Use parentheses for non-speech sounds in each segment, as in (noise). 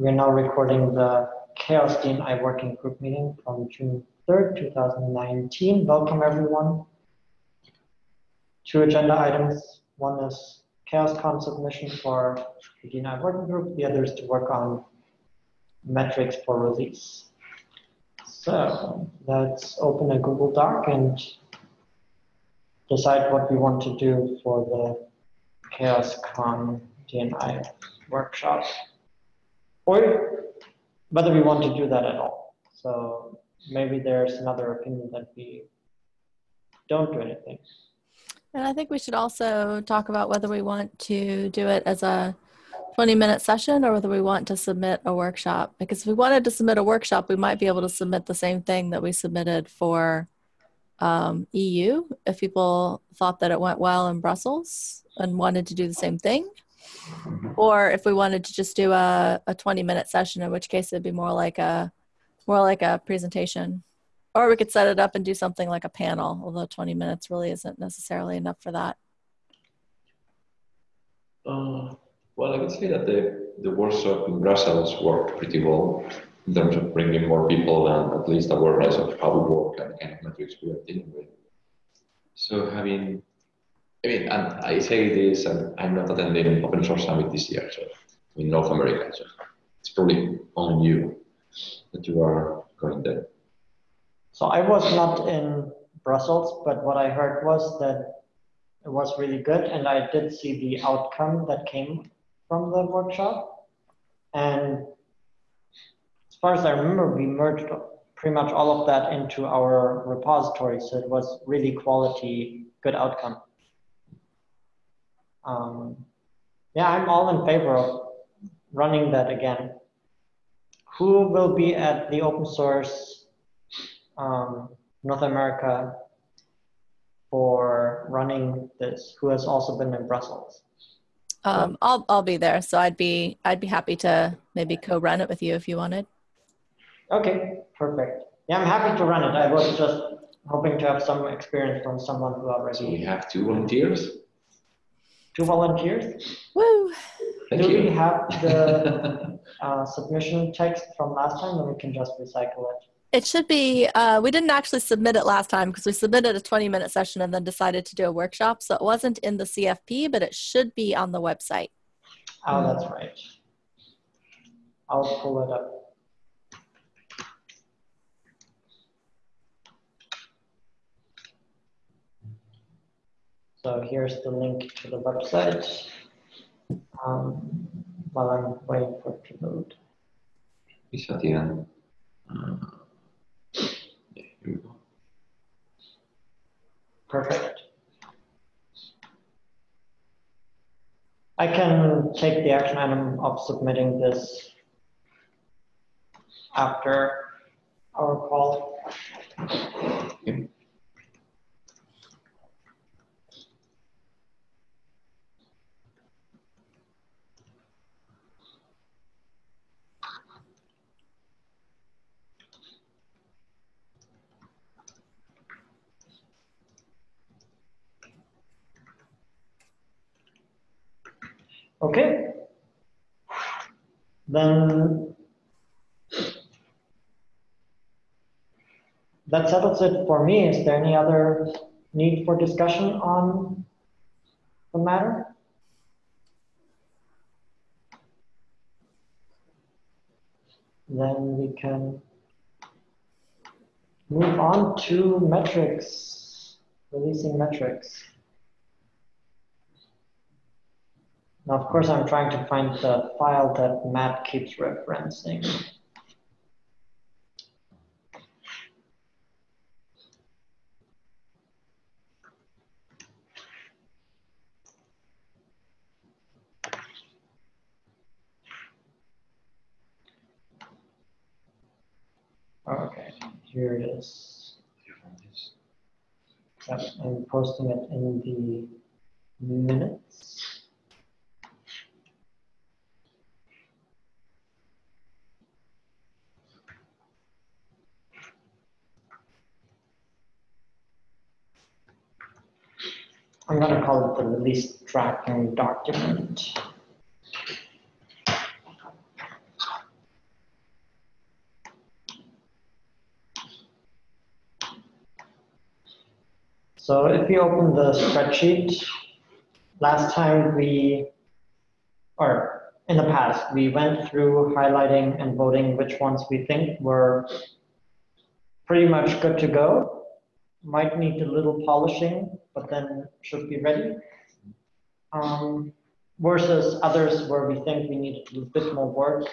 We're now recording the CHAOSS DNI Working Group meeting from June 3rd, 2019. Welcome everyone. Two agenda items. One is CHAOSScon submission for the DNI Working Group. The other is to work on metrics for release. So let's open a Google Doc and decide what we want to do for the CHAOSScon DNI workshop, or whether we want to do that at all. So maybe there's another opinion that we don't do anything. And I think we should also talk about whether we want to do it as a 20 minute session or whether we want to submit a workshop. Because if we wanted to submit a workshop, we might be able to submit the same thing that we submitted for um, EU if people thought that it went well in Brussels and wanted to do the same thing. Or if we wanted to just do a, a 20 minute session, in which case it'd be more like a more like a presentation. Or we could set it up and do something like a panel, although 20 minutes really isn't necessarily enough for that. Uh, well, I would say that the, the workshop in Brussels worked pretty well in terms of bringing more people and at least awareness of how we work and the kind of metrics we are dealing with. So having, I mean, and I say this, and I'm not attending Open Source Summit this year, so in North America, so it's probably on you that you are going there. So I was not in Brussels, but what I heard was that it was really good, and I did see the outcome that came from the workshop. And as far as I remember, we merged pretty much all of that into our repository, so it was really quality, good outcome. Um, yeah, I'm all in favor of running that again. Who will be at the open source um, North America for running this? Who has also been in Brussels? Um, I'll I'll be there, so I'd be I'd be happy to maybe co-run it with you if you wanted. Okay, perfect. Yeah, I'm happy to run it. I was just hoping to have some experience from someone who already. So we have two volunteers. Two volunteers. Woo! Thank Do you. we have the (laughs) uh, submission text from last time, and we can just recycle it? It should be. Uh, we didn't actually submit it last time because we submitted a 20 minute session and then decided to do a workshop. So it wasn't in the CFP, but it should be on the website. Oh, that's right. I'll pull it up. So here's the link to the website. Um, while I'm waiting for it to load. It's at the. Uh, yeah, here we go. Perfect. I can take the action item of submitting this after our call. Okay. Okay. Then that settles it for me. Is there any other need for discussion on the matter? Then we can move on to metrics, releasing metrics. Now, of course, I'm trying to find the file that Matt keeps referencing. Okay, here it is. Yep, I'm posting it in the minutes. I'm going to call it the release tracking document. So if you open the spreadsheet, last time we, or in the past, we went through highlighting and voting which ones we think were pretty much good to go. Might need a little polishing but then should be ready. Um, versus others where we think we need to do a bit more work.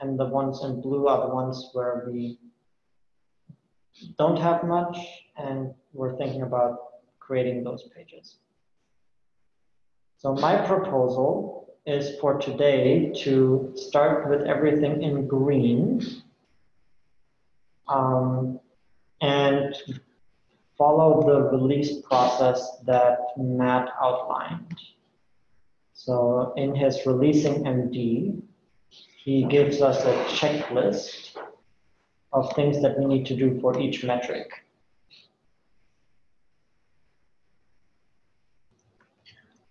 And the ones in blue are the ones where we don't have much and we're thinking about creating those pages. So my proposal is for today to start with everything in green um, and follow the release process that Matt outlined. So in his releasing MD, he gives us a checklist of things that we need to do for each metric.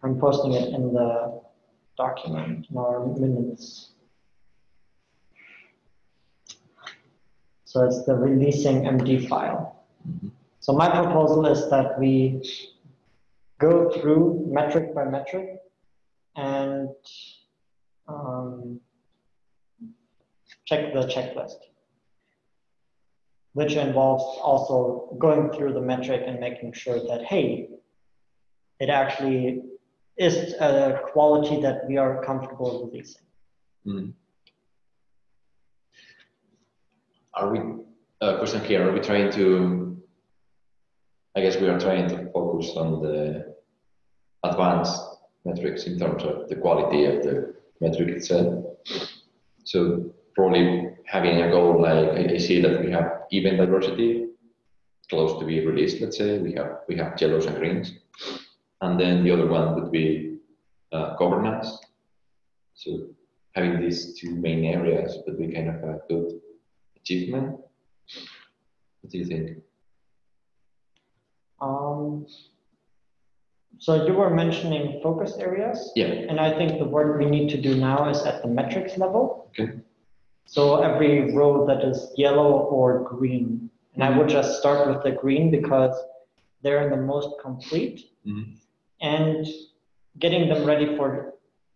I'm posting it in the document in our minutes. So it's the releasing MD file. Mm-hmm. So my proposal is that we go through metric by metric and um, check the checklist, which involves also going through the metric and making sure that, hey, it actually is a quality that we are comfortable releasing. Mm. Are we, uh, question here, are we trying to, I guess we are trying to focus on the advanced metrics in terms of the quality of the metric itself. So probably having a goal like I see that we have event diversity close to be released, let's say, we have we have yellows and greens. And then the other one would be uh, governance. So having these two main areas would be kind of a good achievement. What do you think? Um, so you were mentioning focus areas, Yeah. and I think the work we need to do now is at the metrics level. Okay. So every row that is yellow or green, and I would just start with the green because they're in the most complete. Mhm. And getting them ready for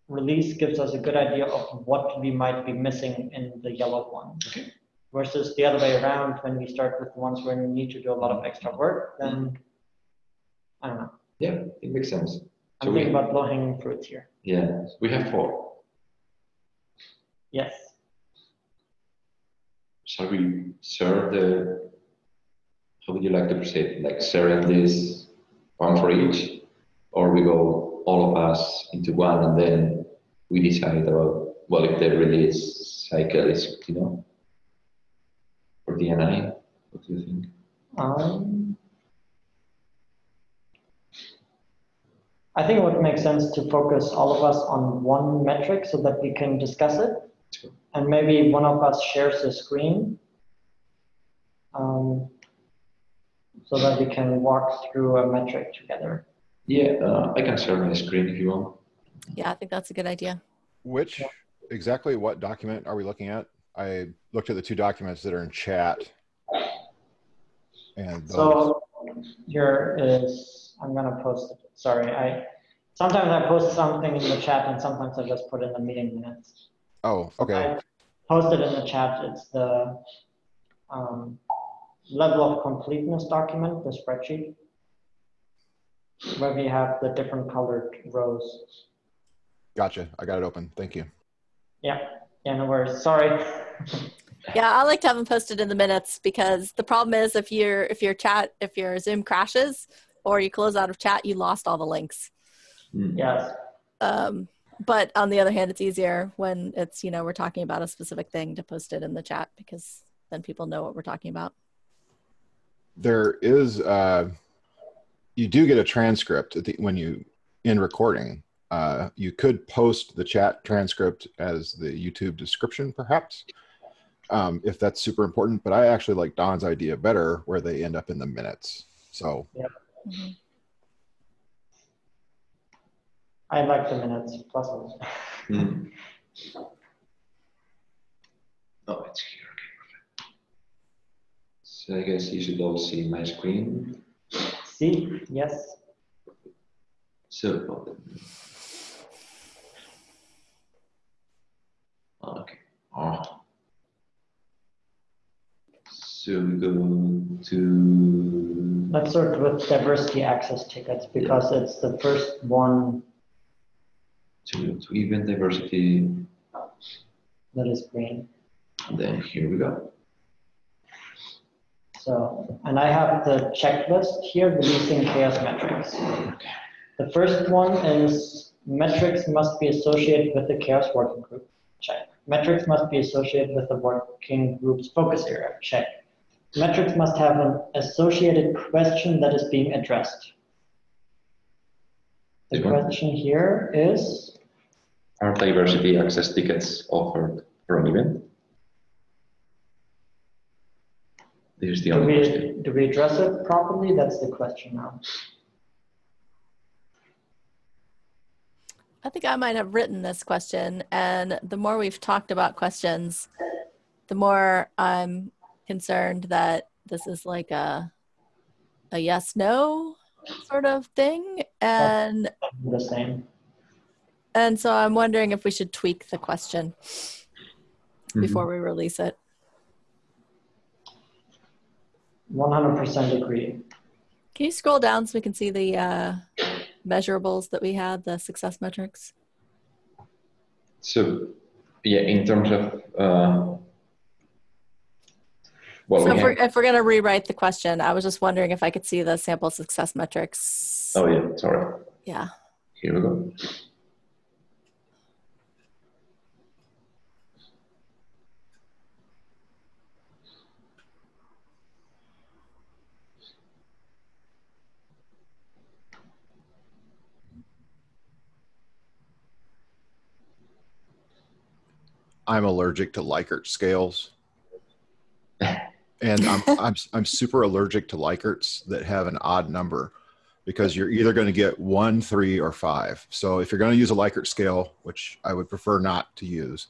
release gives us a good idea of what we might be missing in the yellow one. Okay. Versus the other way around, when we start with the ones where we need to do a lot of extra work, then I don't know. Yeah, it makes sense. I'm So thinking about low hanging fruits here. yeah, we have four. Yes. Shall we serve the, how would you like to proceed? Like sharing this one for each? Or we go all of us into one and then we decide about, well, if the release cycle is, you know, for DNI, what do you think? Um, I think it would make sense to focus all of us on one metric so that we can discuss it. Sure. And maybe one of us shares the screen. Um, so that we can walk through a metric together. Yeah, uh, I can share my screen if you want. Yeah, I think that's a good idea. Which exactly what document are we looking at? I looked at the two documents that are in chat. And those, So here is, I'm gonna post it, sorry, I, sometimes I post something in the chat and sometimes I just put in the meeting minutes. oh, okay. I posted in the chat, it's the um, level of completeness document, the spreadsheet, where we have the different colored rows. Gotcha. I got it open. Thank you. Yeah, yeah, no worries, sorry. (laughs) Yeah, I like to have them posted in the minutes because the problem is if your if your chat if your Zoom crashes or you close out of chat, you lost all the links. Hmm. Yes, Um, but on the other hand, it's easier when it's you know we're talking about a specific thing to post it in the chat because then people know what we're talking about. There is, uh, you do get a transcript at the, when you, in recording. Uh, you could post the chat transcript as the YouTube description, perhaps, um, if that's super important. But I actually like Don's idea better, where they end up in the minutes. So Mhm. I like the minutes, plus. Hmm. Oh, it's here. Okay, perfect. So I guess you should all see my screen. See? yes. So, okay. Oh. So we go to Let's start with diversity access tickets because it's the first one to, to event diversity. that is green. And then here we go. So, and I have the checklist here, releasing CHAOSS metrics. The first one is metrics must be associated with the CHAOSS working group. Check. Metrics must be associated with the working group's focus area. Check. Metrics must have an associated question that is being addressed. The This one? question here is, Are diversity access tickets offered for an event? This is the do only we, question. do we address it properly? That's the question now. I think I might have written this question, and the more we've talked about questions, the more I'm concerned that this is like a a yes no sort of thing, and The same. and so I'm wondering if we should tweak the question Mhm. before we release it. 100% agree. Can you scroll down so we can see the uh, measurables that we had, the success metrics? So, yeah, in terms of, uh, well, so we if we're, if we're going to rewrite the question, I was just wondering if I could see the sample success metrics. oh yeah, sorry. Yeah. Here we go. I'm allergic to Likert scales. (laughs) And I'm, (laughs) I'm, I'm super allergic to Likerts that have an odd number because you're either going to get one, three, or five. So if you're going to use a Likert scale, which I would prefer not to use,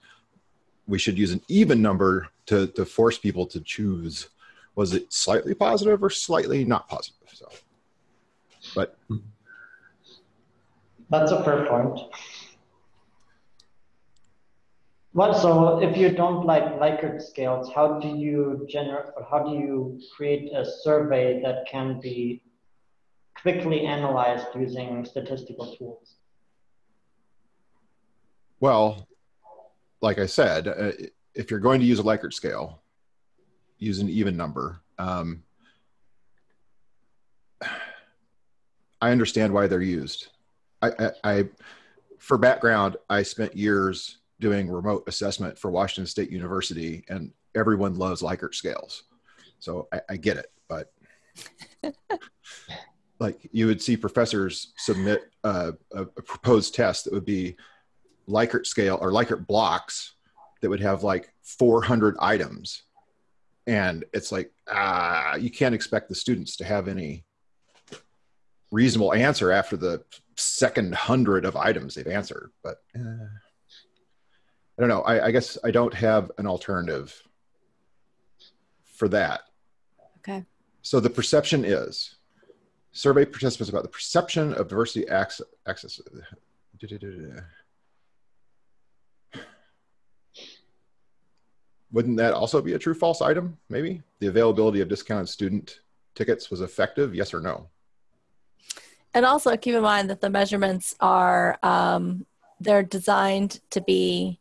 we should use an even number to, to force people to choose. Was it slightly positive or slightly not positive? So, but That's a fair point. Well, so if you don't like Likert scales, how do you generate, how do you create a survey that can be quickly analyzed using statistical tools? Well, like I said, uh, if you're going to use a Likert scale, use an even number. Um, I understand why they're used. I, I, I, for background, I spent years doing remote assessment for Washington State University, and everyone loves Likert scales. So I, I get it, but (laughs) like you would see professors submit a, a, a proposed test that would be Likert scale or Likert blocks that would have like 400 items. And it's like, ah, you can't expect the students to have any reasonable answer after the second hundred of items they've answered. But uh, I don't know. I, I guess I don't have an alternative for that. Okay. So the perception is survey participants about the perception of diversity access. access. Wouldn't that also be a true false item? Maybe the availability of discounted student tickets was effective. Yes or no? And also keep in mind that the measurements are um, they're designed to be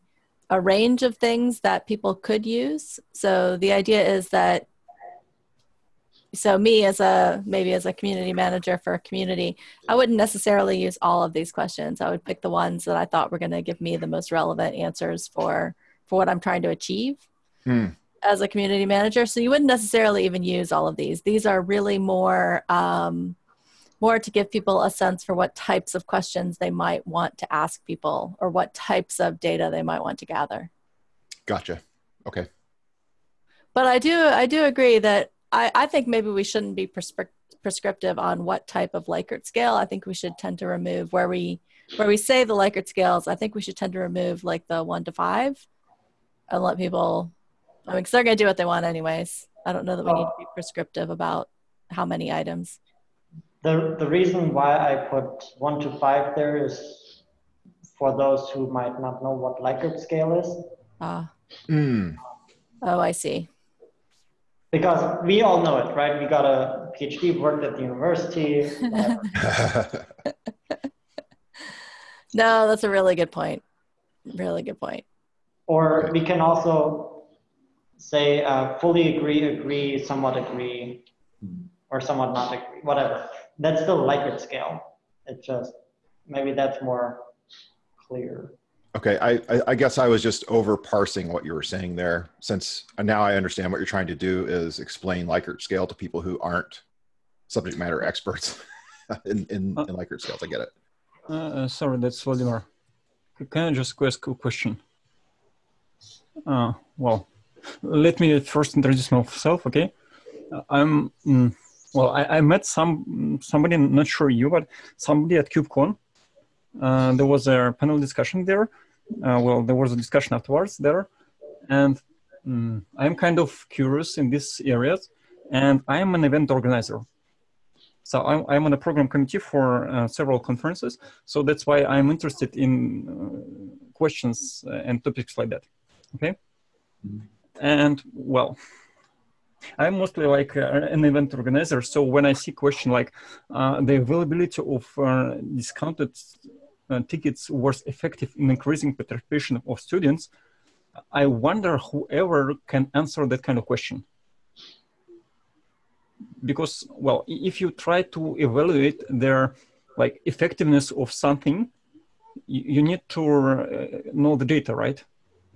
a range of things that people could use. So the idea is that so me as a maybe as a community manager for a community, I wouldn't necessarily use all of these questions. I would pick the ones that I thought were going to give me the most relevant answers for for what I'm trying to achieve. Hmm. As a community manager, so you wouldn't necessarily even use all of these. These are really more um, more to give people a sense for what types of questions they might want to ask people or what types of data they might want to gather. Gotcha. Okay. But I do I do agree that I, I think maybe we shouldn't be prescrip- prescriptive on what type of Likert scale. I think we should tend to remove where we where we say the Likert scales. I think we should tend to remove like the one to five and let people. I mean, because they're going to do what they want anyways. I don't know that we need to be oh. prescriptive about how many items. The, the reason why I put one to five there is for those who might not know what Likert scale is. Ah, Hmm. oh, I see. Because we all know it, right? We got a PhD, worked at the university. (laughs) No, that's a really good point. Really good point. Or Okay. we can also say uh, fully agree, agree, somewhat agree, or somewhat not agree, whatever. That's still Likert scale. It just, maybe that's more clear. Okay, I, I, I guess I was just over parsing what you were saying there, since now I understand what you're trying to do is explain Likert scale to people who aren't subject matter experts (laughs) in, in, in Likert scales. I get it. Uh, sorry, that's Vladimir. Can I just ask a question? Uh, well, let me first introduce myself, okay? Uh, I'm, mm, well, I, I met some somebody, not sure you, but somebody at KubeCon. Uh, there was a panel discussion there. Uh, well, there was a discussion afterwards there. And mm, I'm kind of curious in these areas. And I am an event organizer. So I'm, I'm on a program committee for uh, several conferences. So that's why I'm interested in uh, questions uh, and topics like that. Okay. And well, I'm mostly like uh, an event organizer. So when I see question like uh, the availability of uh, discounted uh, tickets was effective in increasing participation of students, I wonder whoever can answer that kind of question because well if you try to evaluate their like effectiveness of something you, need to uh, know the data right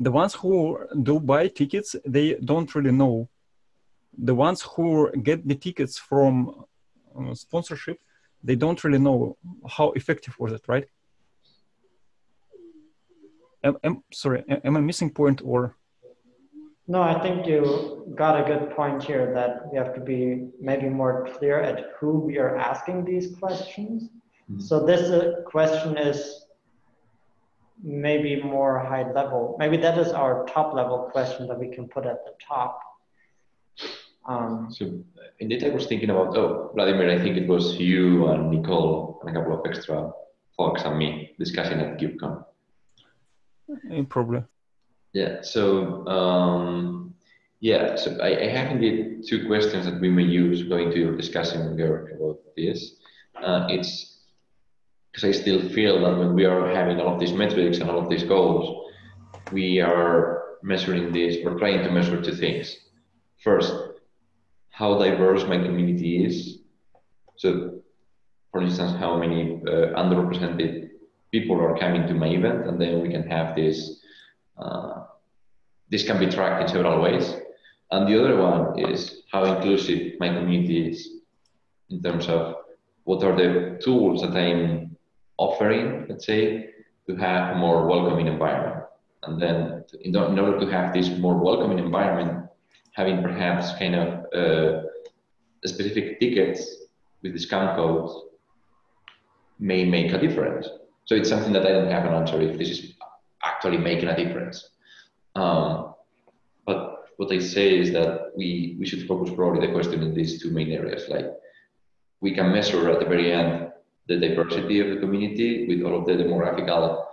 the ones who do buy tickets they don't really know the ones who get the tickets from uh, sponsorship they don't really know how effective was it right am, am, sorry am am i missing point or No, I think you got a good point here that we have to be maybe more clear at who we are asking these questions. Mhm. So this uh, question is maybe more high level. Maybe that is our top level question that we can put at the top. Um, So indeed, I was thinking about, oh, Vladimir, I think it was you and Nicole and a couple of extra folks and me discussing at KubeCon. eh, probably Yeah, so um, yeah, so I, I have indeed two questions that we may use going to your discussion Georg, about this. Uh, it's because I still feel that when we are having all of these metrics and all of these goals, we are measuring this, we're trying to measure two things. First, how diverse my community is. So, for instance, how many uh, underrepresented people are coming to my event, and then we can have this. Uh, this can be tracked in several ways. And the other one is how inclusive my community is in terms of what are the tools that I'm offering, let's say, to have a more welcoming environment. And then in, in order to have this more welcoming environment, having perhaps kind of uh, specific tickets with discount codes may make a difference. So it's something that I don't have an answer if this is actually making a difference. Um, but what I say is that we, we should focus probably the question in these two main areas. Like we can measure at the very end the diversity of the community with all of the demographical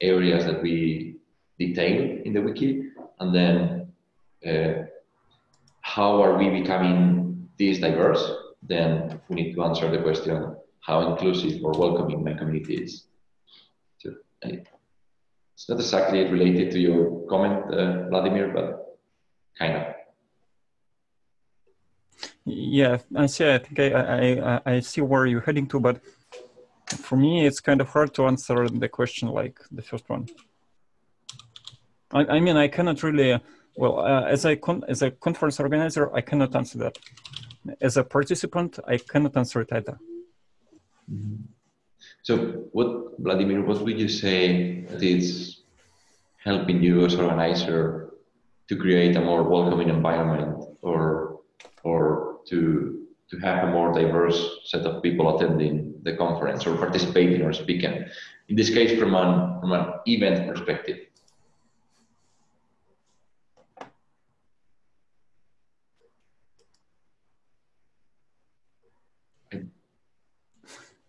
areas that we detail in the wiki, and then uh, how are we becoming this diverse? Then we need to answer the question how inclusive or welcoming my community is. So it's not exactly related to your comment, uh, Vladimir, but kind of. Yeah, I see. I think I, I- I see where you're heading to, but for me, it's kind of hard to answer the question like the first one. I, I mean, I cannot really. Well, uh, as a as a conference organizer, I cannot answer that. As a participant, I cannot answer it either. So, what, Vladimir, what would you say that is helping you as organizer to create a more welcoming environment or, or to, to have a more diverse set of people attending the conference or participating or speaking? In this case, from an, from an event perspective.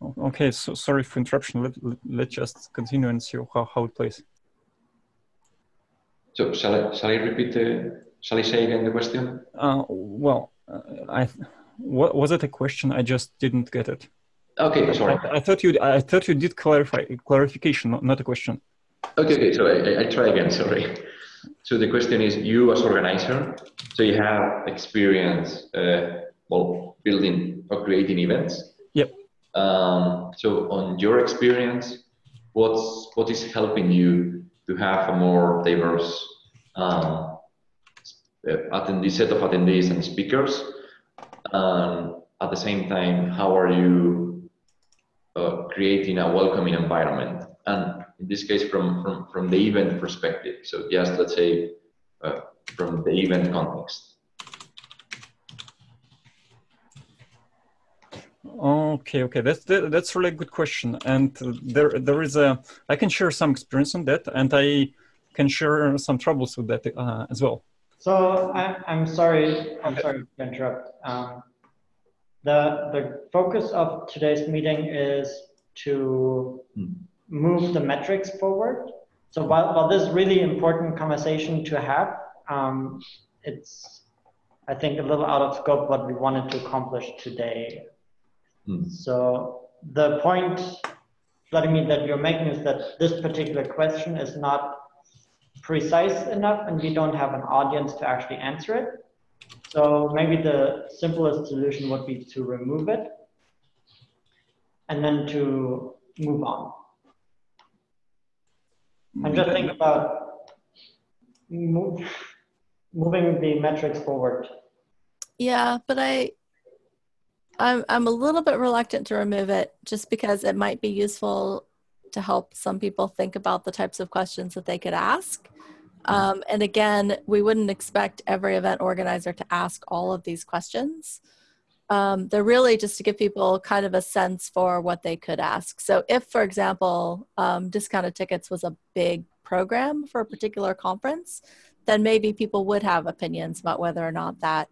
Okay, so sorry for interruption. Let, let, let's just continue and see how, how it plays. So shall I, shall I repeat the, shall I say again the question? Uh, well, uh, I wa- was it a question? I just didn't get it. Okay, sorry. I, I thought you I thought you did clarify clarification, not, a question. Okay, okay, so I, I- I try again, sorry. So the question is, you as organizer, so you have experience, uh, well, building or creating events. Um, so on your experience, what's, what is helping you to have a more diverse um, attendee, set of attendees and speakers? Um, at the same time, how are you uh, creating a welcoming environment? And in this case, from, from, from the event perspective. So just let's say uh, from the event context. Okay, okay, that's that, that's really a good question, and there there is a I can share some experience on that, and I can share some troubles with that uh, as well. So I, I'm sorry, I'm sorry to interrupt. Um, the, the focus of today's meeting is to Hmm. move the metrics forward. So while, while this is really important conversation to have, um, it's, I think, a little out of scope what we wanted to accomplish today. Hmm. So the point, Vladimir, that you're making is that this particular question is not precise enough and we don't have an audience to actually answer it. So maybe the simplest solution would be to remove it and then to move on. I'm just thinking about move, moving the metrics forward. Yeah, but I, I'm I'm a little bit reluctant to remove it just because it might be useful to help some people think about the types of questions that they could ask. Um, and again, we wouldn't expect every event organizer to ask all of these questions. Um, they're really just to give people kind of a sense for what they could ask. So, if, for example, um, discounted tickets was a big program for a particular conference, then maybe people would have opinions about whether or not that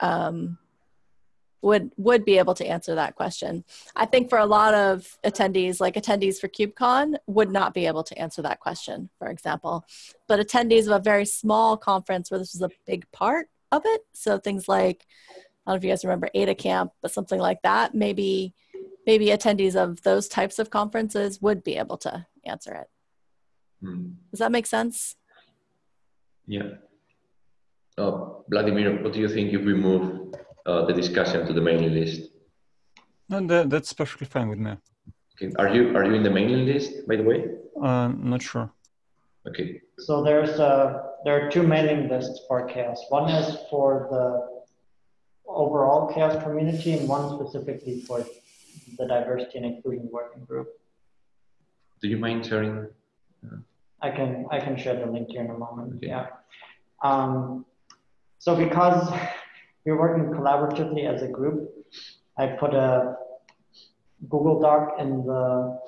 um, would would be able to answer that question. I think for a lot of attendees, like attendees for KubeCon, would not be able to answer that question, for example. But attendees of a very small conference where this was a big part of it, so things like I don't know if you guys remember Ada Camp, but something like that, maybe maybe attendees of those types of conferences would be able to answer it. Hmm. Does that make sense? Yeah. Uh, Vladimir, what do you think if we move uh, the discussion to the mailing list? And that, that's perfectly fine with me. Okay. Are you are you in the mailing list, by the way? Uh, not sure. Okay. So there's a, there are two mailing lists for CHAOSS. One is for the overall CHAOSS community and one specifically for the diversity and inclusion working group. Do you mind sharing? I can I can share the link here in a moment. Okay. Yeah. Um, so because we're working collaboratively as a group, I put a Google Doc in the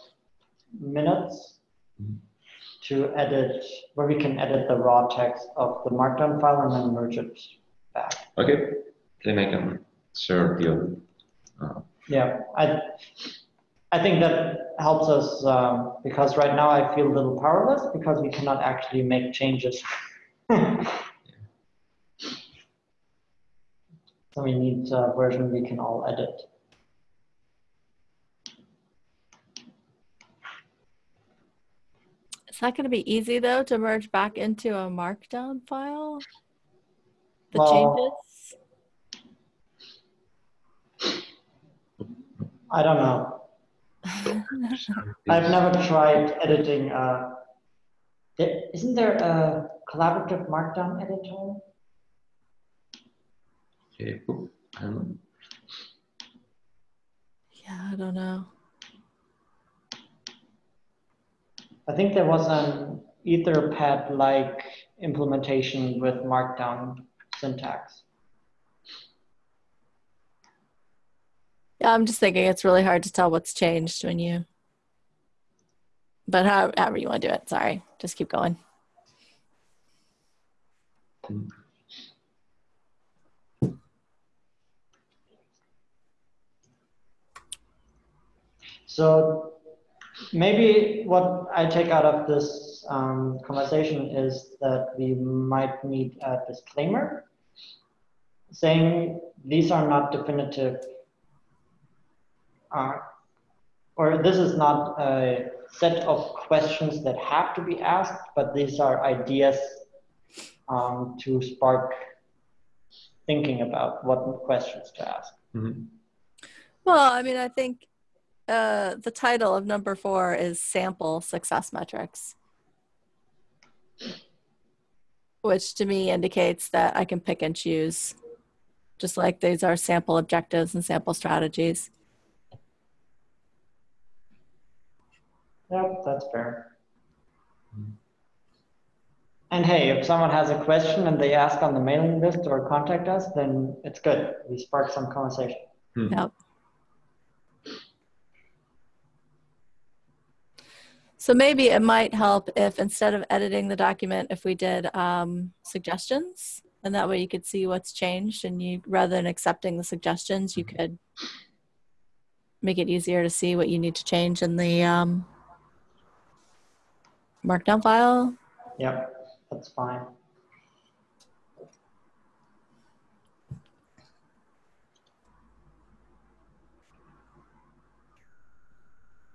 minutes to edit where we can edit the raw text of the markdown file and then merge it back. Okay. Then I can share the other. Uh, Yeah, I, I think that helps us um, because right now I feel a little powerless because we cannot actually make changes. (laughs) so we need a version we can all edit. Is that going to be easy though to merge back into a markdown file? The Well, changes? I don't know. (laughs) I've never tried editing. Uh, there, isn't there a collaborative markdown editor? Okay. cool. I. Yeah, I don't know. I think there was an Etherpad-like implementation with markdown syntax. Yeah, I'm just thinking it's really hard to tell what's changed when you. But how, however you want to do it. Sorry, just keep going. Hmm. So maybe what I take out of this um, conversation is that we might need a disclaimer saying these are not definitive, uh, or this is not a set of questions that have to be asked, but these are ideas um, to spark thinking about what questions to ask. Mhm. Well, I mean, I think uh, the title of number four is sample success metrics, which to me indicates that I can pick and choose, just like these are sample objectives and sample strategies. Yep, that's fair. And hey, if someone has a question and they ask on the mailing list or contact us, then it's good. We spark some conversation. Yep. So maybe it might help if instead of editing the document, if we did um, suggestions, and that way you could see what's changed, and you rather than accepting the suggestions, you could make it easier to see what you need to change in the um, markdown file. Yep, that's fine.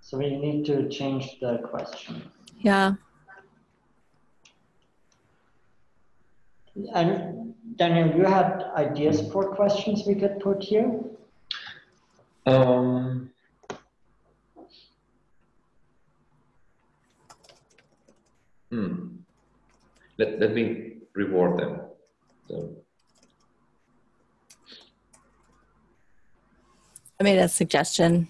So we need to change the question. Yeah. And Daniel, you had ideas for questions we could put here? Um, hmm. Let, let me reward them. So, I made a suggestion.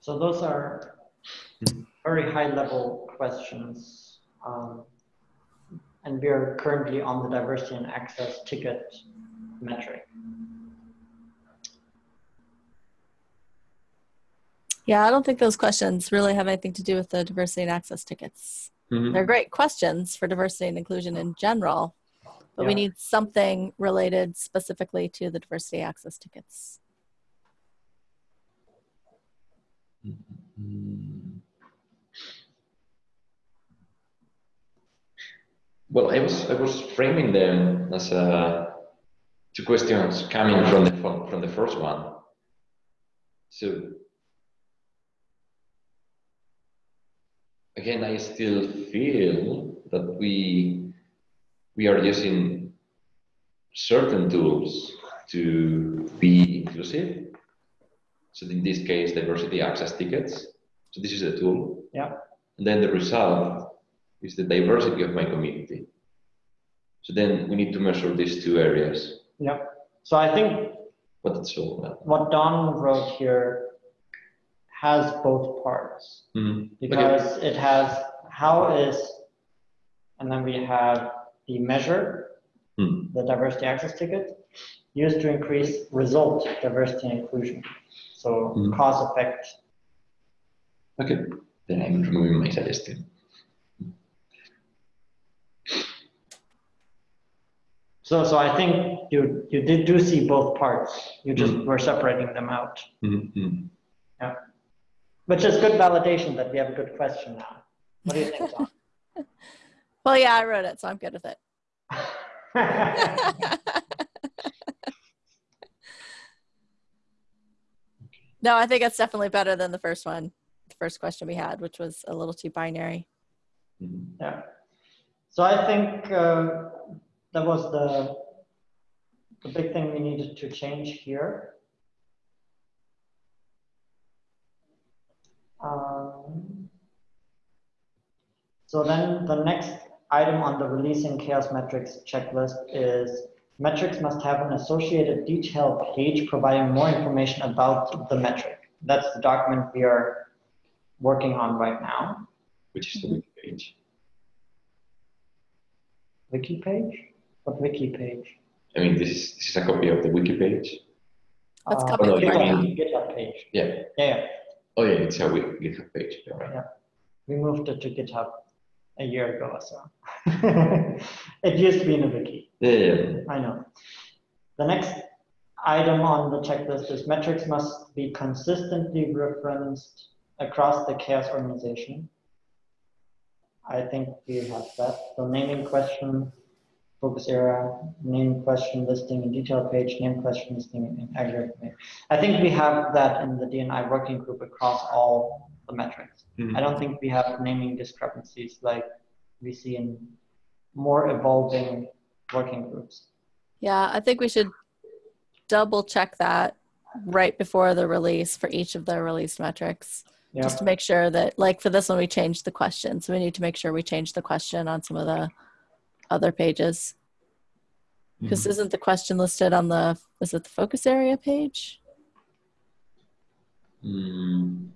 So those are very high level questions. Um, and we are currently on the diversity and access ticket metric. Yeah, I don't think those questions really have anything to do with the diversity and access tickets. mhm. They're great questions for diversity and inclusion in general, but we need something related specifically to the diversity access tickets. Well, I was I was framing them as uh, two questions coming from the from, from the first one. So again, I still feel that we we are using certain tools to be inclusive. So in this case, diversity access tickets. So this is a tool. Yeah. And then the result is the diversity of my community. So then we need to measure these two areas. Yeah. So I think But it's all well. what Don wrote here has both parts Mhm. because it has how is, and then we have the measure, Hmm. the diversity access ticket, used to increase result diversity and inclusion. So mm. cause effect. Okay, then I'm removing my suggestion. So, so I think you you did do see both parts. You just mm. were separating them out. Mm -hmm. Yeah, which is good validation that we have a good question now. What do you think? (laughs) well, yeah, I wrote it, so I'm good with it. (laughs) (laughs) no, I think it's definitely better than the first one, the first question we had, which was a little too binary. Mhm. Yeah. So I think uh, that was the, the big thing we needed to change here. Um, so then the next item on the releasing CHAOSS metrics checklist is metrics must have an associated detail page providing more information about the metric. That's the document we are working on right now. Which is the wiki page. Wiki page? What wiki page? I mean, this is, this is a copy of the wiki page. Let's Uh, copy it GitHub- right now. GitHub page. Yeah. Yeah, yeah. Oh yeah, it's a wiki GitHub page. Yeah, right. We moved it to GitHub a year ago or so. (laughs) it used to be in a wiki. Yeah, yeah. I know. The next item on the checklist is metrics must be consistently referenced across the CHAOSS organization. I think we have that. So naming question, focus area, name question listing in detail page, name question listing in aggregate page. I think we have that in the DNI working group across all the metrics. Mhm. I don't think we have naming discrepancies like we see in more evolving working groups. Yeah, I think we should double check that right before the release for each of the released metrics. Yeah. Just to make sure that, like for this one, we changed the question. So we need to make sure we change the question on some of the other pages. Because isn't the question listed on the, is it the focus area page? Mm.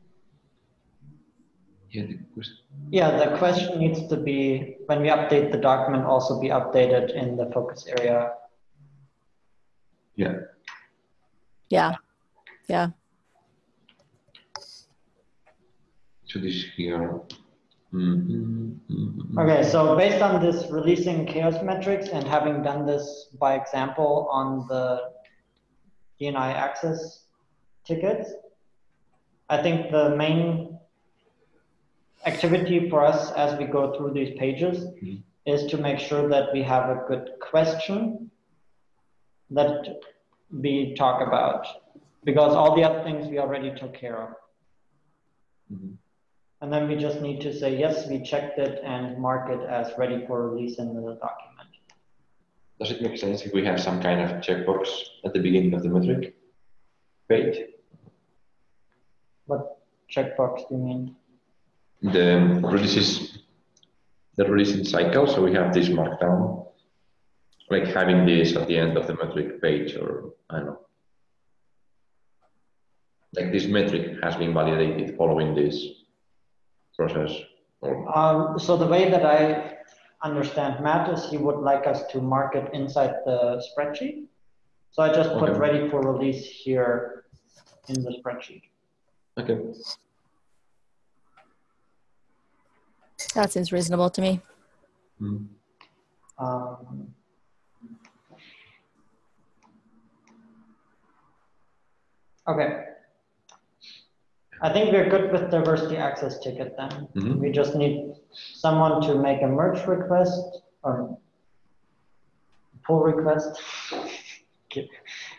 Yeah, the question. Yeah, the question needs to be, when we update the document, also be updated in the focus area. Yeah. Yeah, yeah. So this here. Mhm, mhm. Okay, so based on this releasing CHAOSS metrics and having done this by example on the DNI access tickets, I think the main activity for us as we go through these pages Mhm. is to make sure that we have a good question that we talk about because all the other things we already took care of. Mhm. And then we just need to say, yes, we checked it and mark it as ready for release in the document. Does it make sense if we have some kind of checkbox at the beginning of the metric page? What checkbox do you mean? The releases, the releasing cycle. So we have this markdown, like having this at the end of the metric page, or I don't know. Like this metric has been validated following this process, Um, so the way that I understand Matt is he would like us to mark it inside the spreadsheet. So I just put Okay. ready for release here in the spreadsheet. okay. That seems reasonable to me. Mm. Um, okay. I think we're good with diversity access ticket then. Mhm. We just need someone to make a merge request or pull request. Git-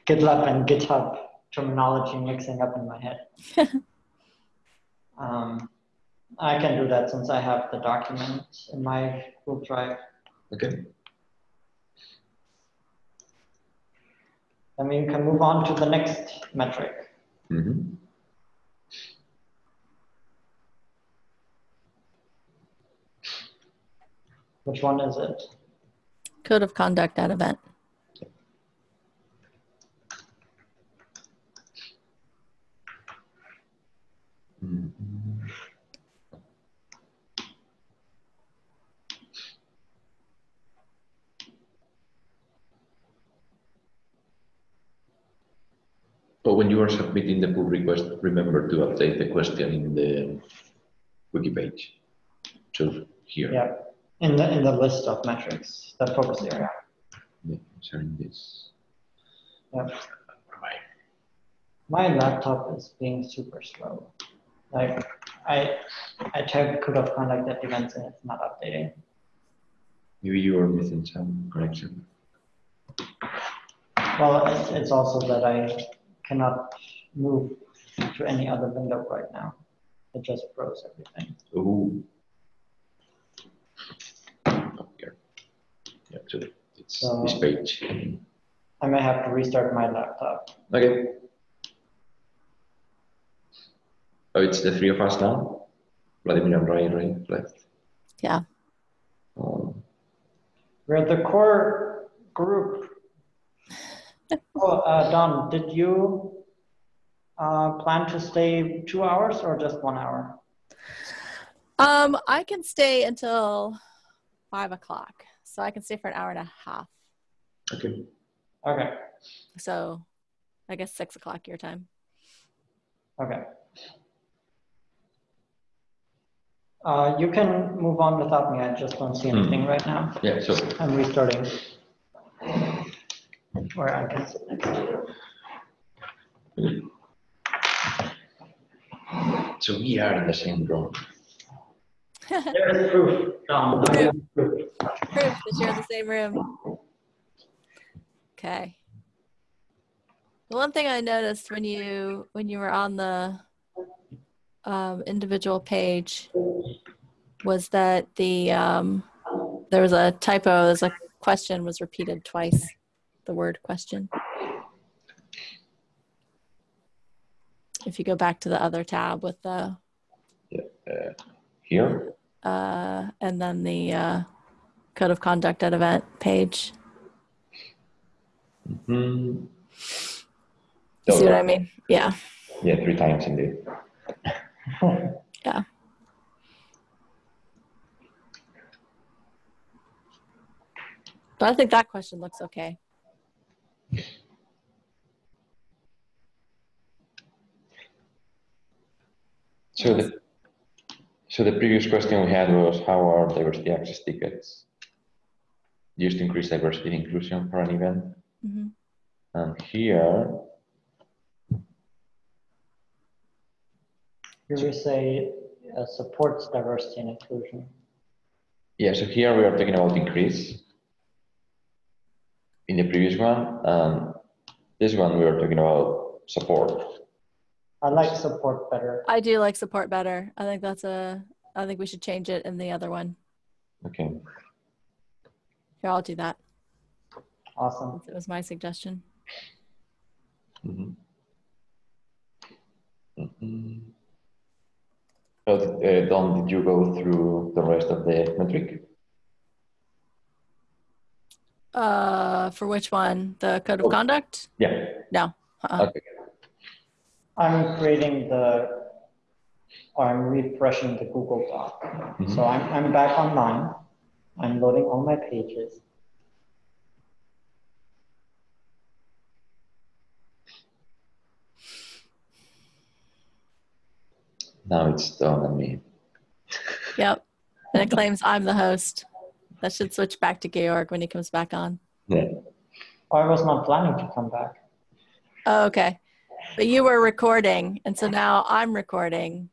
GitLab and GitHub terminology mixing up in my head. (laughs) um, I can do that since I have the document in my Google Drive. Okay. Then we can move on to the next metric. Mhm. Which one is it? Code of conduct at event. Mhm. But when you are submitting the pull request, remember to update the question in the wiki page. So here. Yeah, in the in the list of metrics, the focus area. Yeah, sharing this. Yeah. My laptop is being super slow. Like I, I checked code of conduct at events and it's not updating. Maybe you are missing some connection. Well, it's, it's also that I cannot move to any other window right now. It just froze everything. Ooh. Oh, here. Yeah, so it's So- this page. I may have to restart my laptop. Okay. Oh, it's the three of us now? Vladimir and Ryan, right? Left. Yeah. Um, We're the core group. Oh, uh, Don, did you uh, plan to stay two hours or just one hour? Um, I can stay until five o'clock, so I can stay for an hour and a half. okay. Okay, So, I guess six o'clock your time. okay. Uh, you can move on without me. I just don't see anything right now. Yeah, so I'm restarting. Where I can sit next to you. so we are in the same room. There's proof, Don. Proof. Proof that you're in the same room. Okay. The one thing I noticed when you when you were on the um, individual page was that the um, there was a typo. There's a question was repeated twice. The word question. If you go back to the other tab with the Here? uh, and then the uh, code of conduct at event page. Hmm. You see what I mean? Yeah. Yeah, three times indeed. (laughs) Yeah. But I think that question looks okay. So the, so the previous question we had was how are diversity access tickets used to increase diversity and inclusion for an event? hmm And here, Here we say uh, supports diversity and inclusion. yeah, so here we are talking about increase. In the previous one, and this one we were talking about support. I like support better. I do like support better. I think that's a. I think we should change it in the other one. Okay. Here, I'll do that. Awesome. It was my suggestion. Mhm. Mhm. So, uh, Don, did you go through the rest of the metric? Uh, for which one? The code of Oh. conduct? Yeah. No. Uh-uh. Okay. I'm creating the, or I'm refreshing the Google Doc. Mhm. So I'm, I'm back online. I'm loading all my pages. Now it's done on me. Yep. And it claims I'm the host. That should switch back to Georg when he comes back on. Yeah. I was not planning to come back. Oh, okay. But you were recording, and so now I'm recording.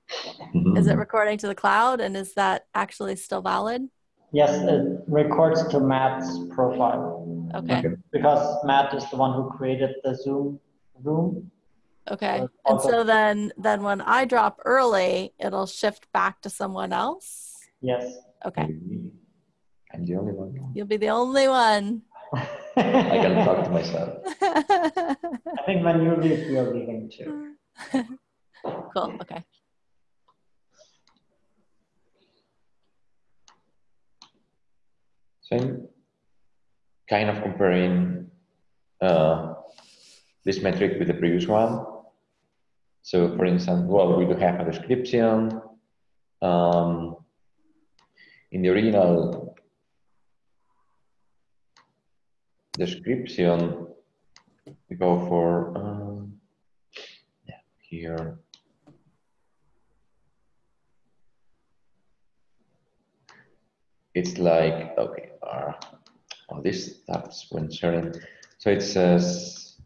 Mm-hmm. Is it recording to the cloud, and is that actually still valid? Yes, it records to Matt's profile Okay. Okay. because Matt is the one who created the Zoom room. Okay. And so then, then when I drop early, it'll shift back to someone else. Yes. Okay. Mm-hmm. Maybe I'm the only one. You'll be the only one. (laughs) I can talk to myself. (laughs) I think when you leave, you're leaving too. (laughs) cool. Okay. So I'm kind of comparing uh, this metric with the previous one. So for instance, well, we do have a description. Um, in the original description, we go for, um, yeah, here. It's like, okay, uh, oh, this starts when sharing. So it says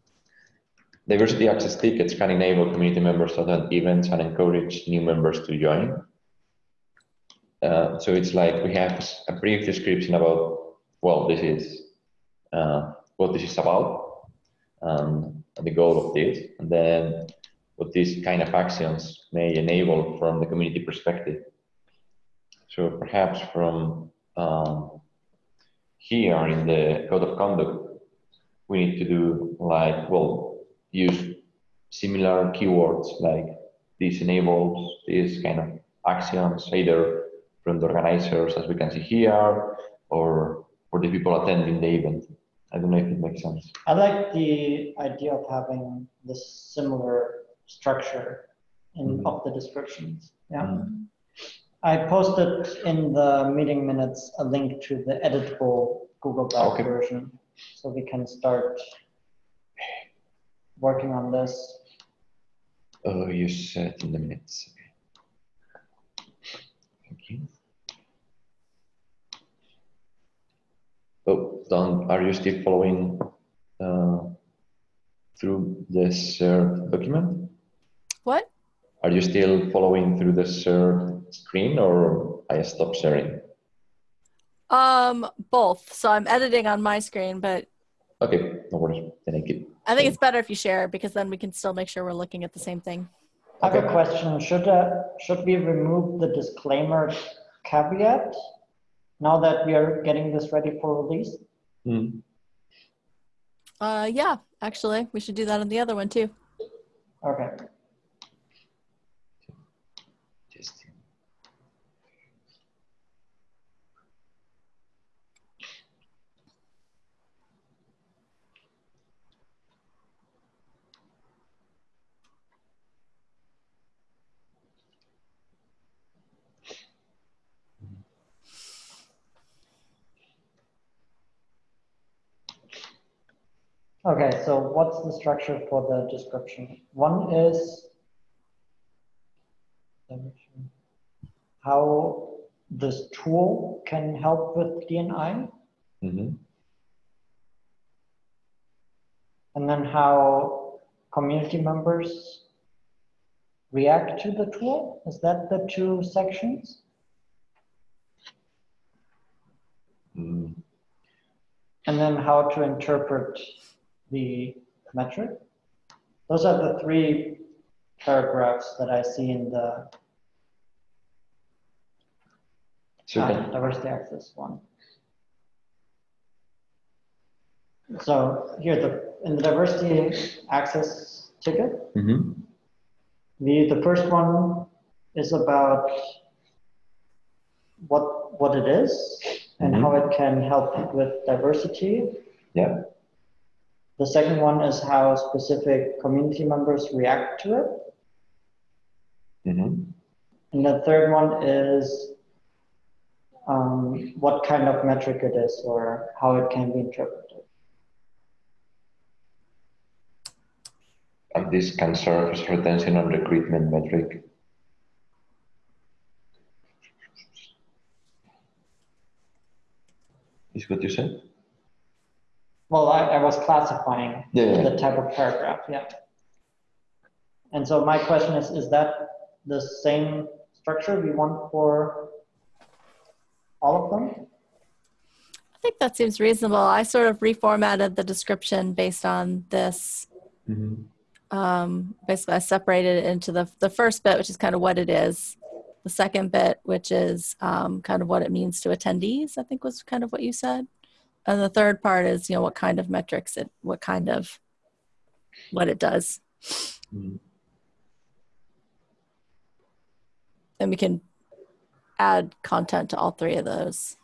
diversity access tickets can enable community members to attend events and encourage new members to join. Uh, so it's like we have a brief description about well, this is uh, what this is about and the goal of this, and then what these kind of actions may enable from the community perspective. So perhaps from um, here in the code of conduct, we need to do like, well, use similar keywords like this enables this kind of actions, either from the organizers, as we can see here, or for the people attending the event. I don't know if it makes sense. I like the idea of having this similar structure in Mhm. of the descriptions. Yeah. Mm. I posted in the meeting minutes a link to the editable Google Doc Okay. version, so we can start working on this. Oh, you said in the minutes. Okay. Thank you. Oh, Don, are you still following uh, through the shared document? What? Are you still following through the shared screen or I stopped sharing? Um, both. So I'm editing on my screen, but Okay, no worries. Then I keep. I think it's better if you share because then we can still make sure we're looking at the same thing. I have a question. Should, uh, should we remove the disclaimer caveat now that we are getting this ready for release? Hmm. Uh, yeah, actually, we should do that on the other one too. Okay. Okay, so what's the structure for the description? One is how this tool can help with DNI, Mhm. and then how community members react to the tool. Is that the two sections? Mm. And then how to interpret the metric. Those are the three paragraphs that I see in the So uh, diversity access one. So here, the in the diversity access ticket, Mhm. the the first one is about what what it is and Mhm. how it can help with diversity. yeah. The second one is how specific community members react to it. Mhm. And the third one is um, what kind of metric it is or how it can be interpreted. And this can serve as retention and recruitment metric. Is what you said? Well, I, I was classifying Yeah, yeah. the type of paragraph, yeah. And so my question is, is that the same structure we want for all of them? I think that seems reasonable. I sort of reformatted the description based on this. Mhm. Um, basically, I separated it into the the first bit, which is kind of what it is. The second bit, which is um, kind of what it means to attendees. I think was kind of what you said. And the third part is, you know, what kind of metrics it, what kind of, what it does. Mhm. And we can add content to all three of those.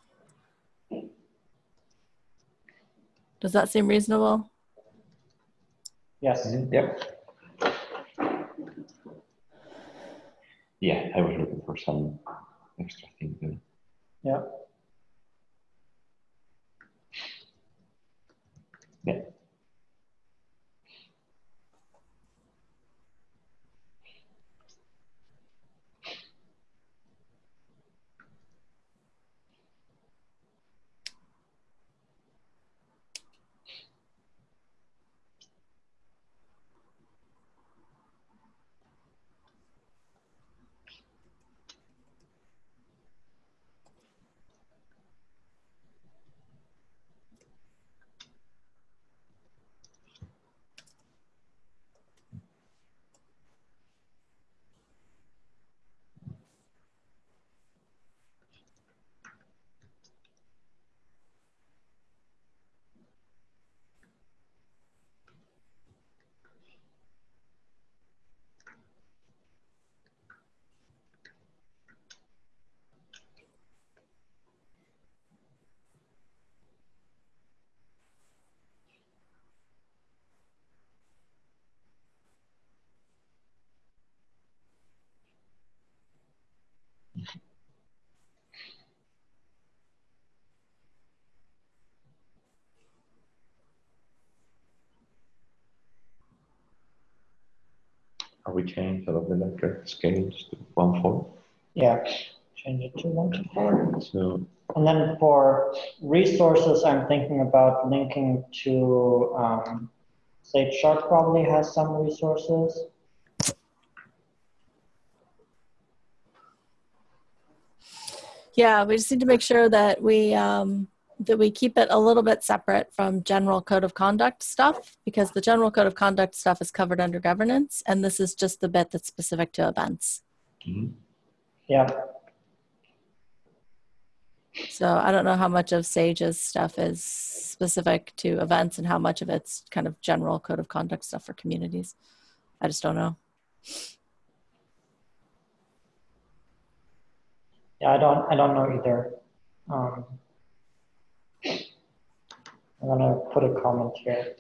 Does that seem reasonable? Yes. Mhm. Yep. Yeah, I was looking for some extra thing there. Yeah. Yeah. Are we changing all of the letter scales to one four? Yeah, change it to one to four. So And then for resources, I'm thinking about linking to, um, Sage Sharp probably has some resources. Yeah, we just need to make sure that we um, that we keep it a little bit separate from general code of conduct stuff because the general code of conduct stuff is covered under governance, and this is just the bit that's specific to events. mhm. Yeah, So I don't know how much of Sage's stuff is specific to events and how much of it's kind of general code of conduct stuff for communities. I just don't know. yeah, I don't, I don't know either. Um, I'm gonna put a comment here.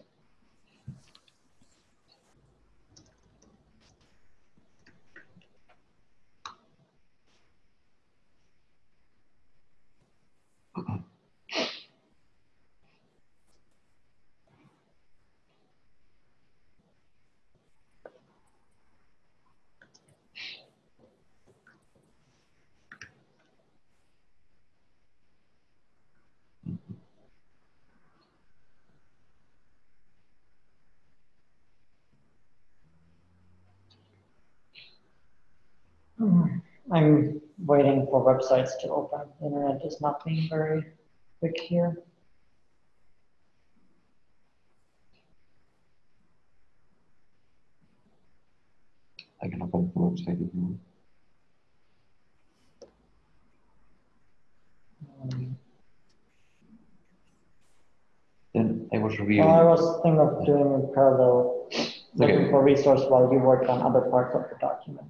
Hmm, I'm waiting for websites to open. The internet is not being very quick here. I can open the website if you want. Um, Then I was. Well, I was thinking of doing a parallel, looking Okay. for resource while you work on other parts of the document.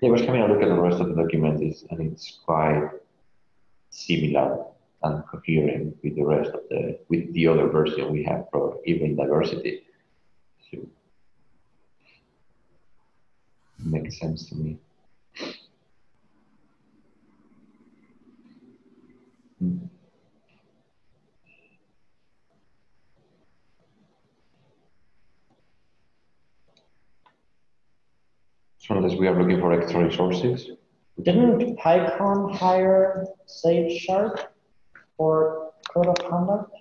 Yeah, I was having a look at the rest of the document, is, and it's quite similar and coherent with the rest of the with the other version we have for even diversity. So makes sense to me. Hmm. So unless we are looking for extra resources, Didn't PyCon hire Sage Sharp for code of conduct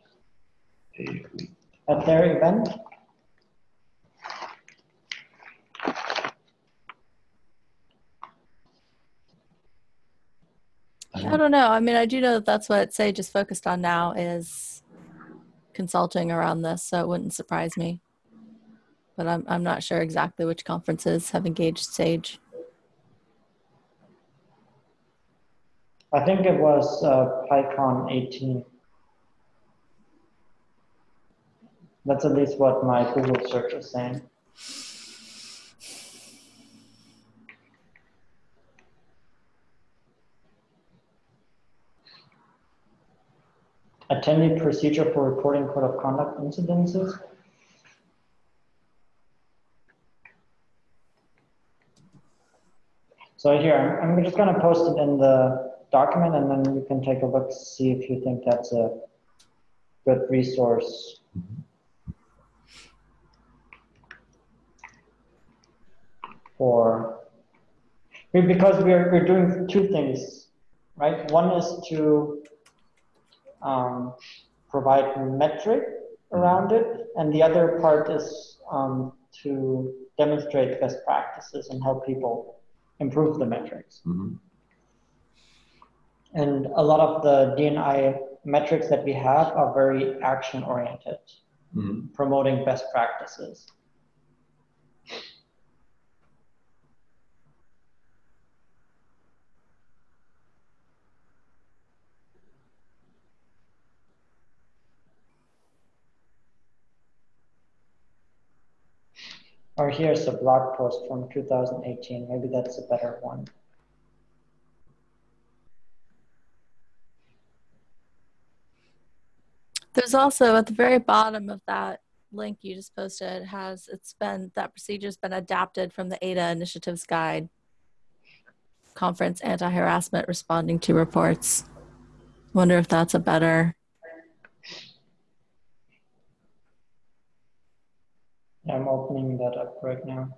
at their event? I don't know. I mean, I do know that that's what Sage is focused on now is consulting around this, so it wouldn't surprise me. But I'm I'm not sure exactly which conferences have engaged Sage. I think it was uh, PyCon 18. That's at least what my Google search is saying. Attendee procedure for reporting code of conduct incidences. So here, I'm just gonna post it in the document and then you can take a look, see if you think that's a good resource. For, be- because we're, we're doing two things, right? One is to um, provide metric around it, and the other part is um, to demonstrate best practices and help people improve the metrics. mhm. And a lot of the DNI metrics that we have are very action oriented, Mhm. promoting best practices. Or here's a blog post from 2018. Maybe that's a better one. There's also at the very bottom of that link you just posted has it's been that procedure's been adapted from the ADA Initiatives Guide conference anti-harassment responding to reports. Wonder if that's a better I'm opening that up right now.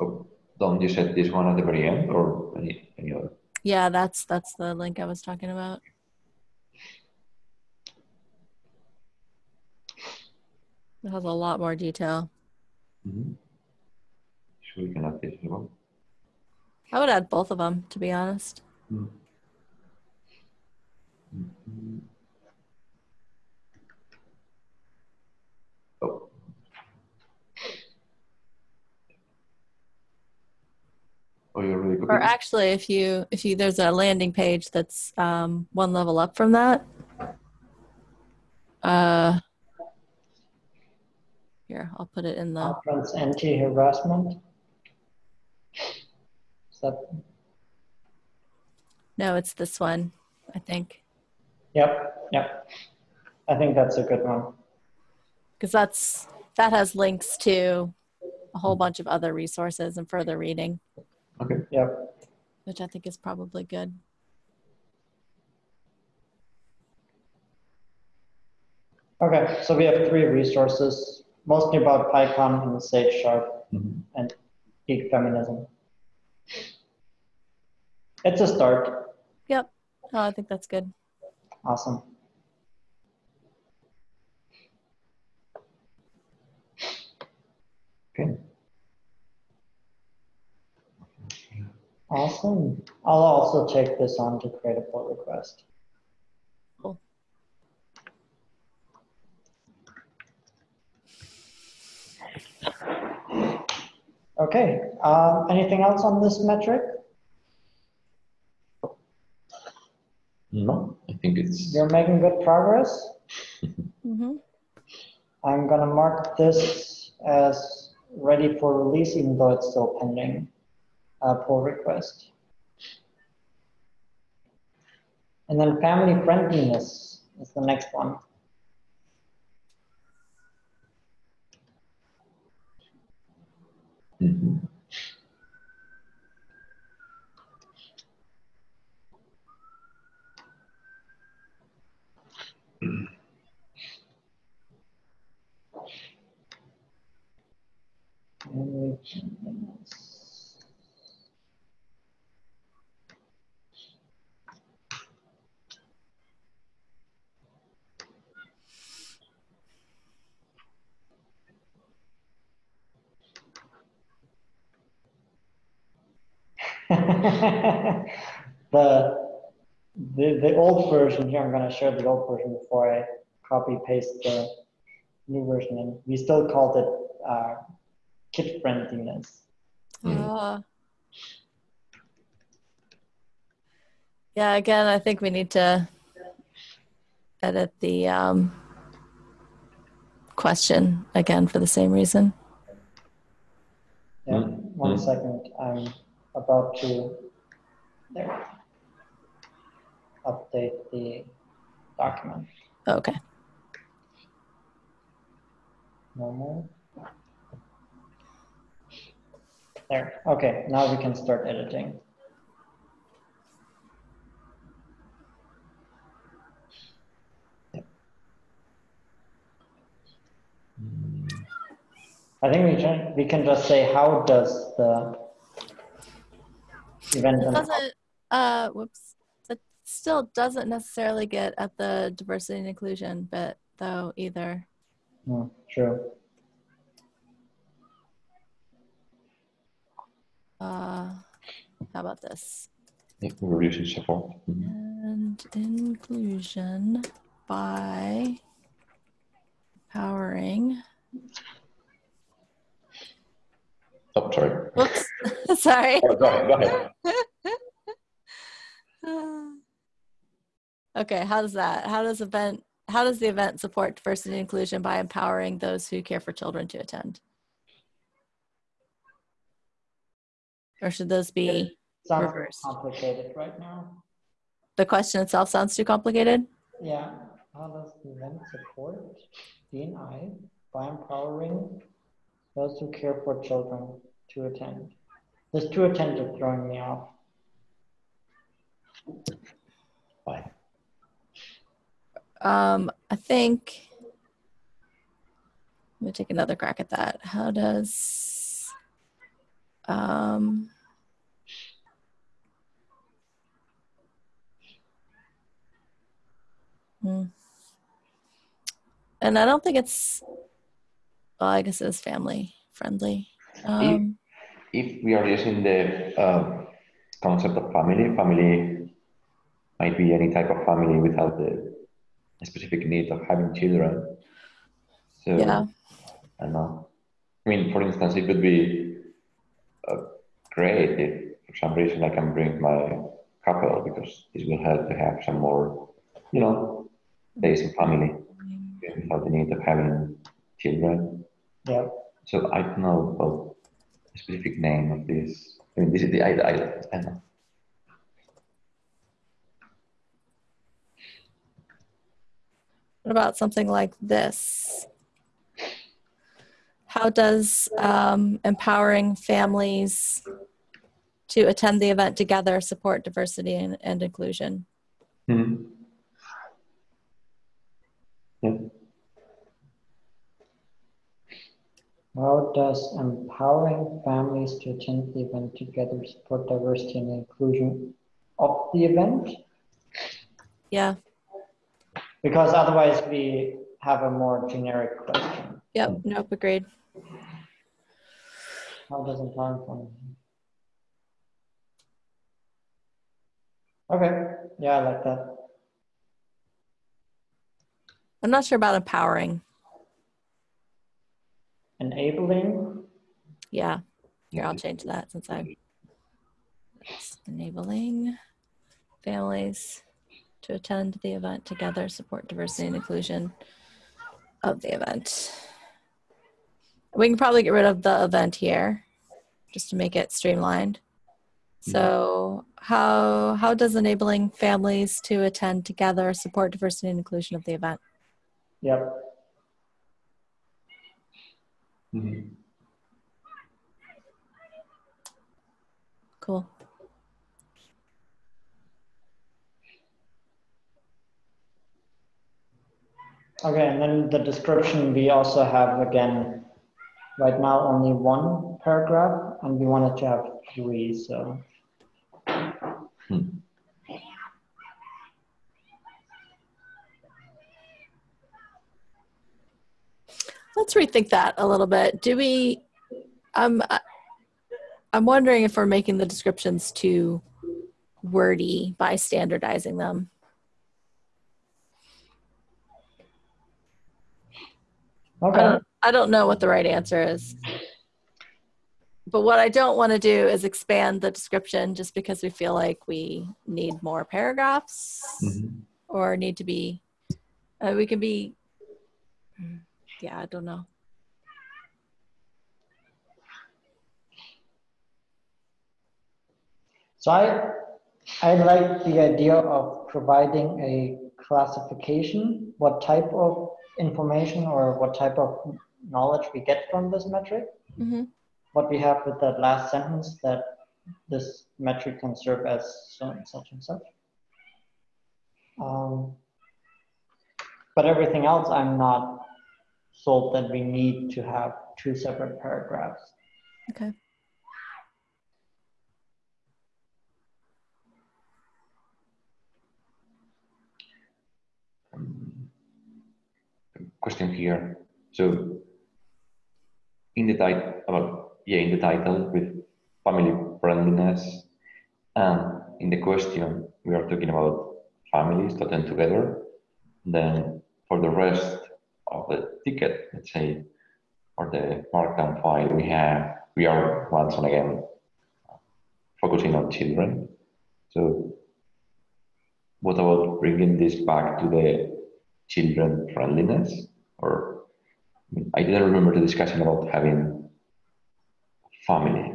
Oh, Dom, you set this one at the very end or any, any other? Yeah, that's that's the link I was talking about. It has a lot more detail. Mm -hmm. We can add this as well. I would add both of them, to be honest. Mm -hmm. Mm -hmm. Oh, you already copied Or actually, if you if you there's a landing page that's um, one level up from that. Uh, here, I'll put it in the. Conference anti-harassment. Is that, No, it's this one. I think yep, yep. I think that's a good one. because that's that has links to a whole bunch of other resources and further reading, Okay. Yep. which I think is probably good. Okay, so we have three resources, mostly about PyCon and Sage Sharp Mhm. and geek feminism. It's a start. Yep. Oh, I think that's good. Awesome. Okay. Awesome. I'll also take this on to create a pull request. Cool. Okay, um, anything else on this metric? No, I think it's. You're making good progress. (laughs) hmm I'm gonna mark this as ready for release, even though it's still pending uh, pull request. And then family friendliness is the next one. Mhm. Family friendliness. (laughs) the, the the old version here, I'm gonna share the old version before I copy paste the new version and we still called it uh, kid friendliness. Uh, yeah, again, I think we need to edit the um, question again for the same reason. Yeah, Mm, one mm. I'm about to there update the document. Oh, okay. No more. There. Okay, now we can start editing. I think we can we can just say how does the event It doesn't, uh, whoops. It still doesn't necessarily get at the diversity and inclusion bit, though, either. Hmm, true. Uh, how about this? Yeah, we're support. Mhm. And inclusion by powering. Oh, sorry. Whoops. (laughs) Sorry. Oh, go ahead. Go ahead. (sighs) okay, how does that? How does event? How does the event support diversity and inclusion by empowering those who care for children to attend? Or should those be Sounds Reversed. complicated right now. the question itself sounds too complicated? Yeah, how does the event support DNI by empowering those who care for children to attend? This to attend is throwing me off. Fine. Um, I think let me take another crack at that. How does Um, hmm. And I don't think it's, well, I guess it's family friendly. Um, If we are using the um, concept of family, family might be any type of family without the specific need of having children. So Yeah. I know. I mean, for instance, it would be uh, great if, for some reason, I can bring my couple because this will help to have some more, you know, days of family without the need of having children. Yeah. So I don't know about the specific name of this. I mean, this is the I, I, I don't know. What about something like this? How does um, empowering families to attend the event together support diversity and, and inclusion? Hmm. Yeah. How does empowering families to attend the event together support diversity and inclusion of the event? Yeah, Because otherwise we have a more generic question. yep, nope, agreed. How does empowering families? Okay, yeah, I like that. I'm not sure about empowering. Enabling, Yeah, here, I'll change that since I it's enabling families to attend the event together, support diversity and inclusion of the event. We can probably get rid of the event here just to make it streamlined. Mm-hmm. So how how does enabling families to attend together support diversity and inclusion of the event? yep. Mhm. Cool. Okay, and then the description, we also have again, right now only one paragraph and we wanted to have three, so. Let's rethink that a little bit. Do we? Um, I- I'm wondering if we're making the descriptions too wordy by standardizing them. I Okay, don't, I don't know what the right answer is. But what I don't want to do is expand the description just because we feel like we need more paragraphs Mhm. or need to be, uh, we can be, yeah, I don't know. so I, I like the idea of providing a classification, what type of information or what type of knowledge we get from this metric. hmm What we have with that last sentence that this metric can serve as so and such and such. Um, but everything else, I'm not sold that we need to have two separate paragraphs. Okay. Um, question here. So in the title, about yeah, in the title with family friendliness, and in the question we are talking about families that attend together. Then for the rest of the ticket, let's say, or the markdown file, we have we are once and again focusing on children. So what about bringing this back to the children friendliness? Or I, didn't remember the discussion about having family.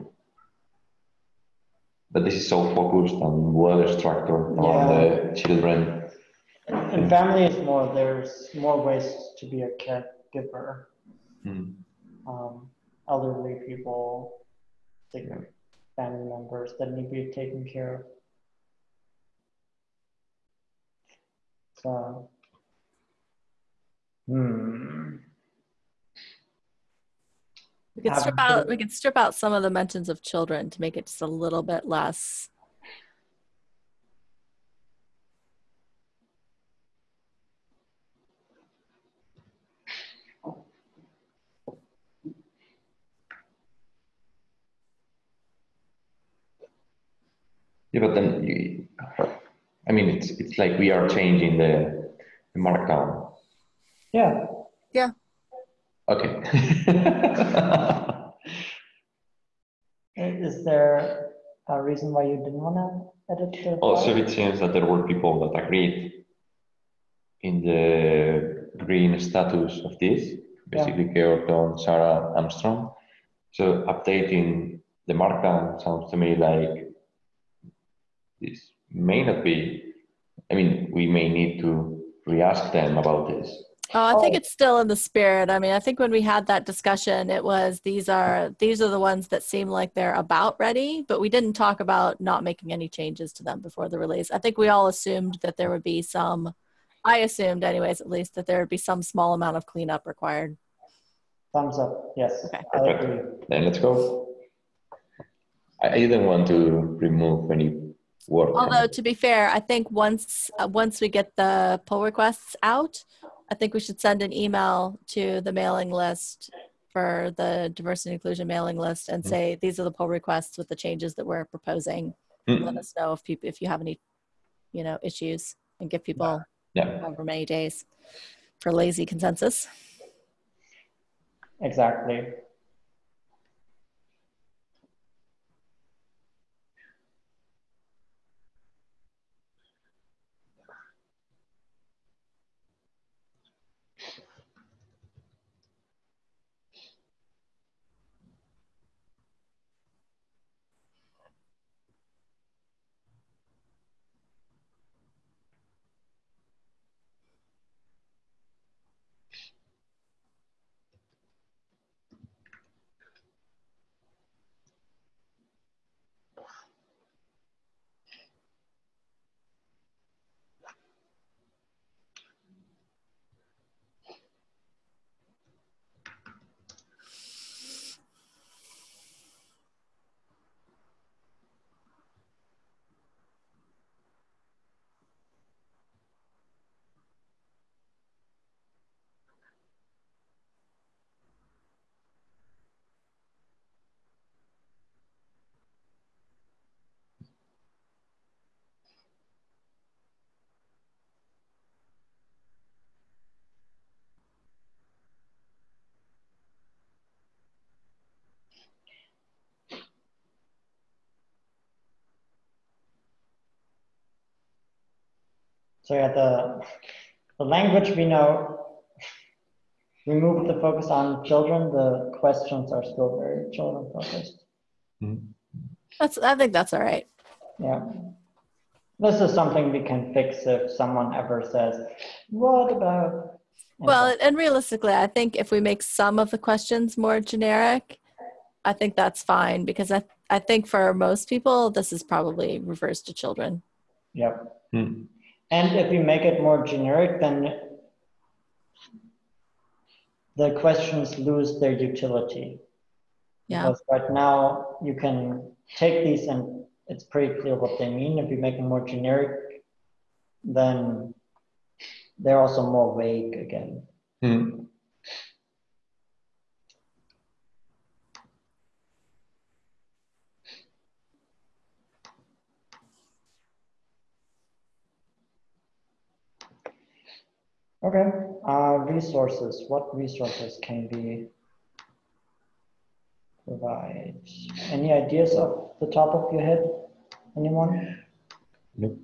But this is so focused and well structured on the children. And family is more, there's more ways to be a caregiver. Hmm. Um, elderly people, different family members that need to be taken care of. So, hmm. We could strip out, we could strip out some of the mentions of children to make it just a little bit less. Yeah, but then you, I mean, it's it's like we are changing the, the markdown. Yeah, Yeah. Okay. (laughs) Uh, is there a reason why you didn't want to edit the? also, file? it seems that there were people that agreed in the green status of this, basically Georg, Dawn, Sarah, Armstrong. So updating the markdown sounds to me like this may not be. I mean, we may need to re-ask them about this. Oh, I think Oh. it's still in the spirit. I mean, I think when we had that discussion, it was these are these are the ones that seem like they're about ready, but we didn't talk about not making any changes to them before the release. I think we all assumed that there would be some. I assumed, anyways, at least that there would be some small amount of cleanup required. Thumbs up, yes, Okay. I Perfect. agree. Then let's go. I, I didn't want to remove any work. Although to be fair, I think once uh, once we get the pull requests out, I think we should send an email to the mailing list for the diversity and inclusion mailing list and Mhm. say these are the pull requests with the changes that we're proposing. Mm. Let us know if people if you have any, you know, issues and give people Yeah. however many days for lazy consensus. Exactly. So yeah, the, the language we know, remove the focus on children, the questions are still very children focused. That's I think that's all right. Yeah. This is something we can fix if someone ever says, what about? Well, so- and realistically, I think if we make some of the questions more generic, I think that's fine because I I think for most people this is probably refers to children. Yep. Hmm. And if you make it more generic, then the questions lose their utility. Yeah. Because right now you can take these and it's pretty clear what they mean. If you make them more generic, then they're also more vague again. Hmm. Okay, uh, resources. What resources can we provide? Any ideas off the top of your head? Anyone? Nope.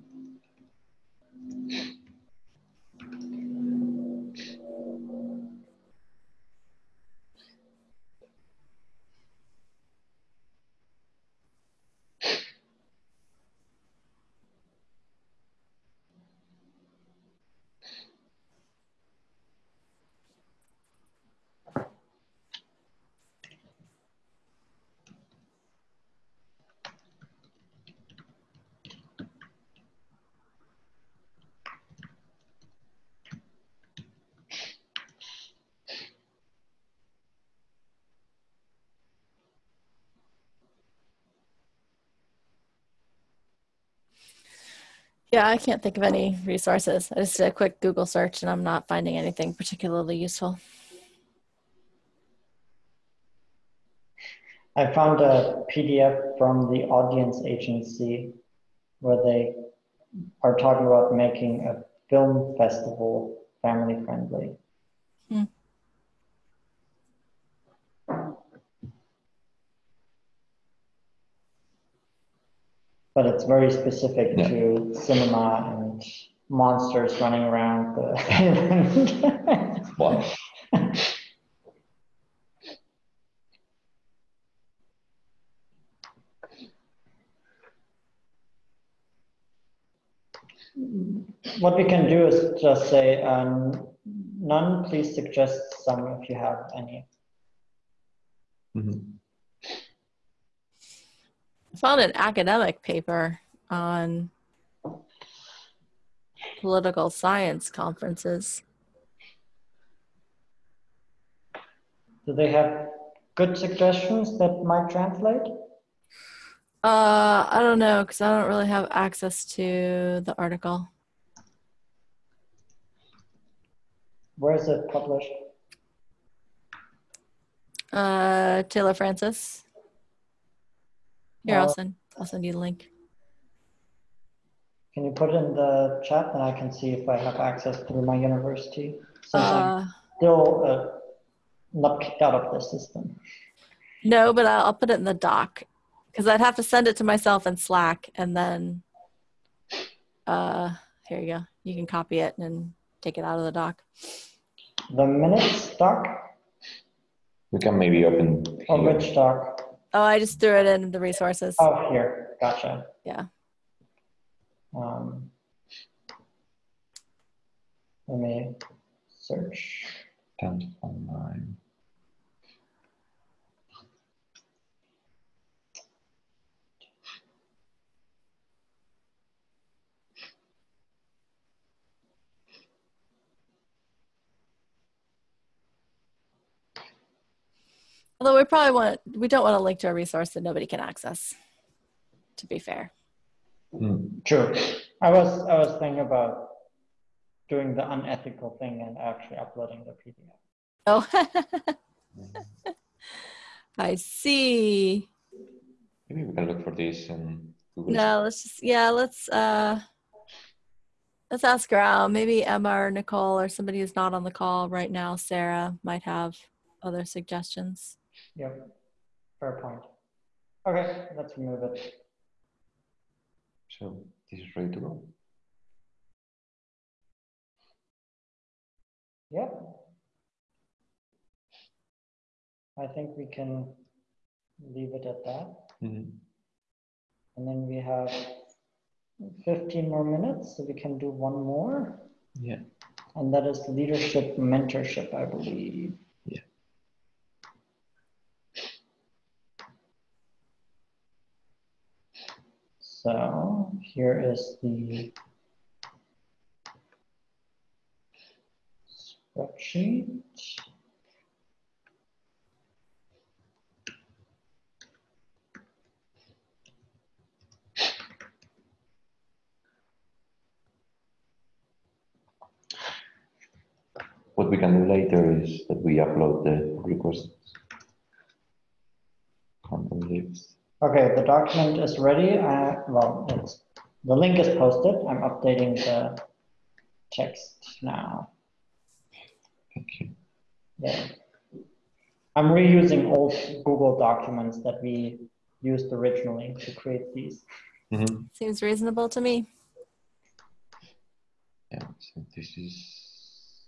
Yeah, I can't think of any resources. I just did a quick Google search and I'm not finding anything particularly useful. I found a PDF from the audience agency where they are talking about making a film festival family friendly. Hmm. But it's very specific Yeah. to cinema and monsters running around the (laughs) island. What we can do is just say, um, none, please suggest some if you have any. mhm. I found an academic paper on political science conferences. Do they have good suggestions that might translate? Uh, I don't know because I don't really have access to the article. Where is it published? Uh, Taylor Francis. Here, I'll Uh, send. I'll send you the link. Can you put it in the chat and I can see if I have access through my university? Since I'm Uh, still uh, not kicked out of the system. no, but I'll, I'll put it in the doc because I'd have to send it to myself in Slack and then. Uh, here you go. You can copy it and take it out of the doc. The minutes doc we can maybe open or here. which doc? Oh, I just threw it in the resources. Oh, here, gotcha. Yeah. Um, let me search. 10th online. Although we probably want we don't want to link to a resource that nobody can access. To be fair. Hmm. True. I was I was thinking about doing the unethical thing and actually uploading the PDF. Oh. (laughs) I see. Maybe we can look for this and Google. No, let's just yeah, let's uh let's ask around. Maybe Emma or Nicole or somebody who's not on the call right now, Sarah, might have other suggestions. Yep. Fair point. Okay, let's remove it. So this is ready to go. Yep. I think we can leave it at that. Mhm. And then we have 15 more minutes, so we can do one more. Yeah. And that is leadership mentorship, I believe. Yeah. So here is the spreadsheet. What we can do later is that we upload the requests. Content lists. Okay, the document is ready. I, well, it's, the link is posted. I'm updating the text now. Thank you. Yeah. I'm reusing old Google documents that we used originally to create these. Mhm. Seems reasonable to me. Yeah, so this is.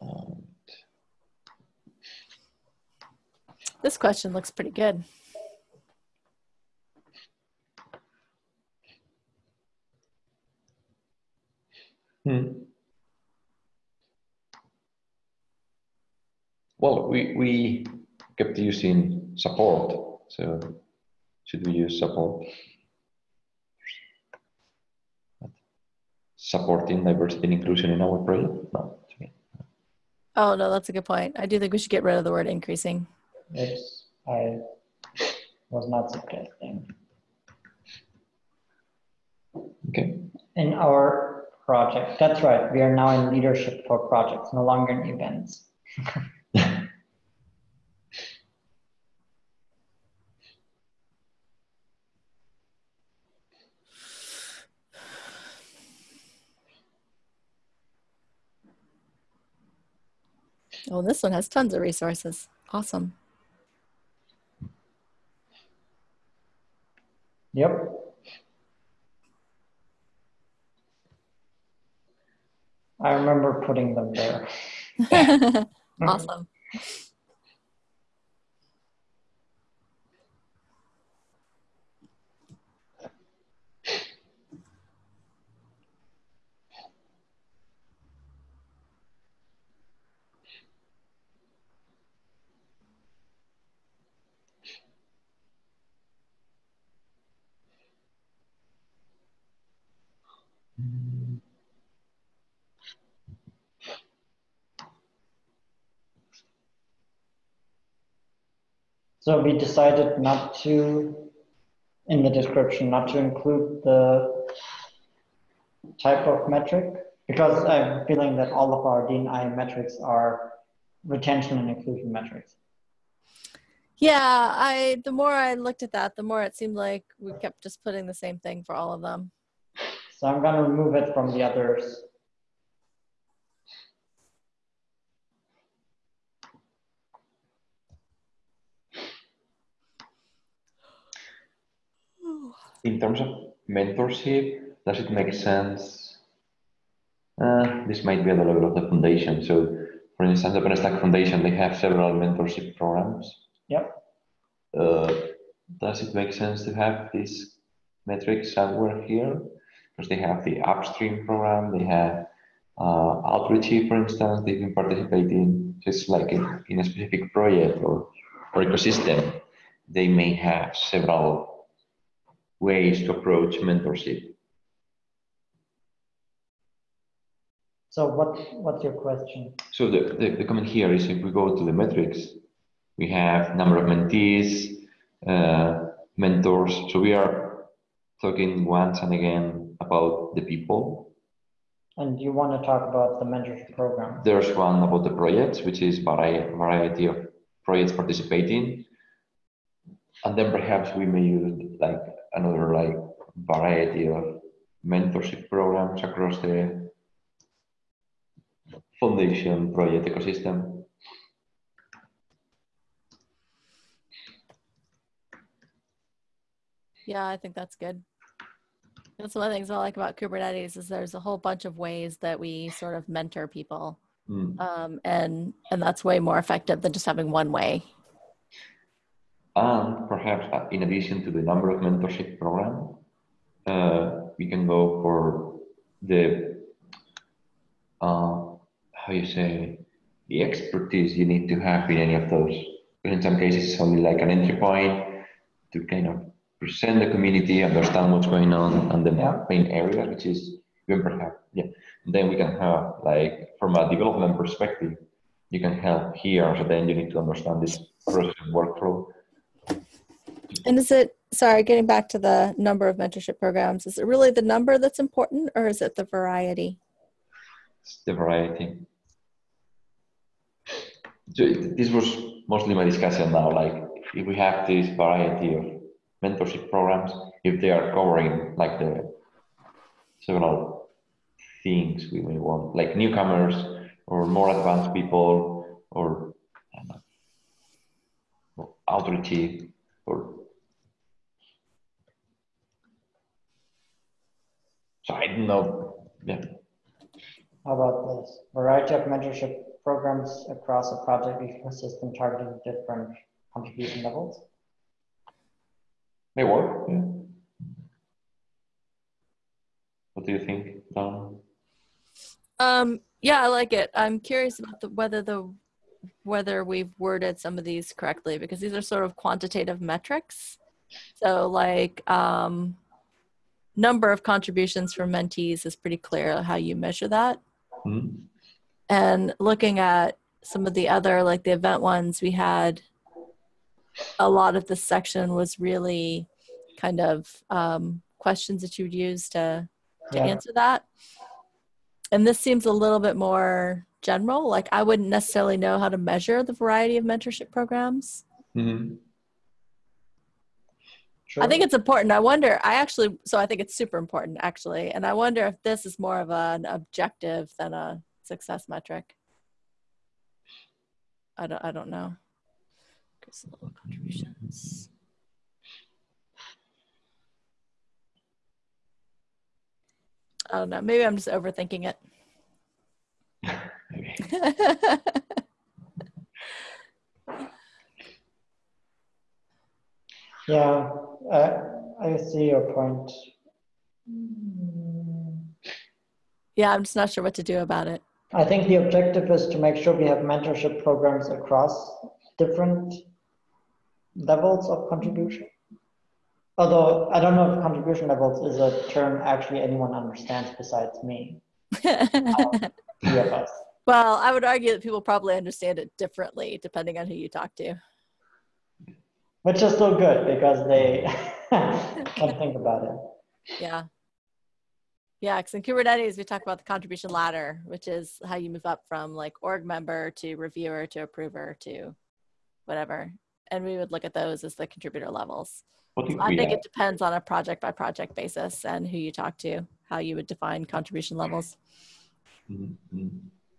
And This question looks pretty good. Hmm. Well, we, we kept using support, so should we use support? Supporting diversity and inclusion in our project? No. Oh no, that's a good point. I do think we should get rid of the word increasing. Oops, I was not suggesting. Okay. in our project. That's right. We are now in leadership for projects, no longer in events. (laughs) Oh, this one has tons of resources. Awesome. Yep. I remember putting them there. (laughs) awesome. (laughs) So we decided not to, in the description, not to include the type of metric because I'm feeling that all of our D&I metrics are retention and inclusion metrics. Yeah, I the more I looked at that, the more it seemed like we kept just putting the same thing for all of them. So I'm going to remove it from the others. In terms of mentorship, does it make sense? Uh, this might be at the level of the foundation. So, for instance, the OpenStack Foundation, they have several mentorship programs. Yep. Uh, does it make sense to have this metric somewhere here? Because they have the upstream program, they have uh, Outreachy, for instance, they've been participating just like in, in a specific project or, or ecosystem. They may have several ways to approach mentorship. So what what's your question? So the, the, the comment here is if we go to the metrics, we have number of mentees, uh, mentors. So we are talking once and again about the people. And you want to talk about the mentorship program? There's one about the projects, which is vari variety of projects participating. And then perhaps we may use like another like variety of mentorship programs across the foundation project ecosystem. Yeah, I think that's good. That's one of the things I like about Kubernetes is there's a whole bunch of ways that we sort of mentor people, Mm. um, and and that's way more effective than just having one way. And perhaps uh, in addition to the number of mentorship program, uh, we can go for the uh, how you say the expertise you need to have in any of those. In some cases, it's only like an entry point to kind of present the community, understand what's going on, and the main area, which is even perhaps yeah. Then we can have like from a development perspective, you can help here. So then you need to understand this process and workflow. And is it sorry, getting back to the number of mentorship programs, is it really the number that's important, or is it the variety? It's the variety. So this was mostly my discussion now. Like, if we have this variety of mentorship programs, if they are covering like the several things we may want, like newcomers or more advanced people, or, Outreachy, or so I don't know. Yeah. How about this? Variety of mentorship programs across a project ecosystem targeting different contribution levels. May work. Yeah. What do you think, Dawn? Um, yeah, I like it. I'm curious about the, whether the whether we've worded some of these correctly because these are sort of quantitative metrics. So, like um, number of contributions from mentees is pretty clear how you measure that. Hmm? And looking at some of the other, like the event ones, we had a lot of this section was really kind of um, questions that you would use to to Yeah. answer that. And this seems a little bit more general. Like I wouldn't necessarily know how to measure the variety of mentorship programs. Mhm. Sure. I think it's important. I wonder, I actually, so I think it's super important actually. And I wonder if this is more of an objective than a success metric. I don't, I don't know. Little contributions. I don't know. Maybe I'm just overthinking it. (laughs) Yeah, uh, I see your point. Yeah, I'm just not sure what to do about it. I think the objective is to make sure we have mentorship programs across different levels of contribution. Although I don't know if contribution levels is a term actually anyone understands besides me, (laughs) three of us. well, I would argue that people probably understand it differently depending on who you talk to. Which is still good because they (laughs) can think about it. Yeah. Yeah, because in Kubernetes, we talk about the contribution ladder, which is how you move up from like org member to reviewer to approver to whatever. And we would look at those as the contributor levels. What if I think it depends on a project by project basis and who you talk to, how you would define contribution levels.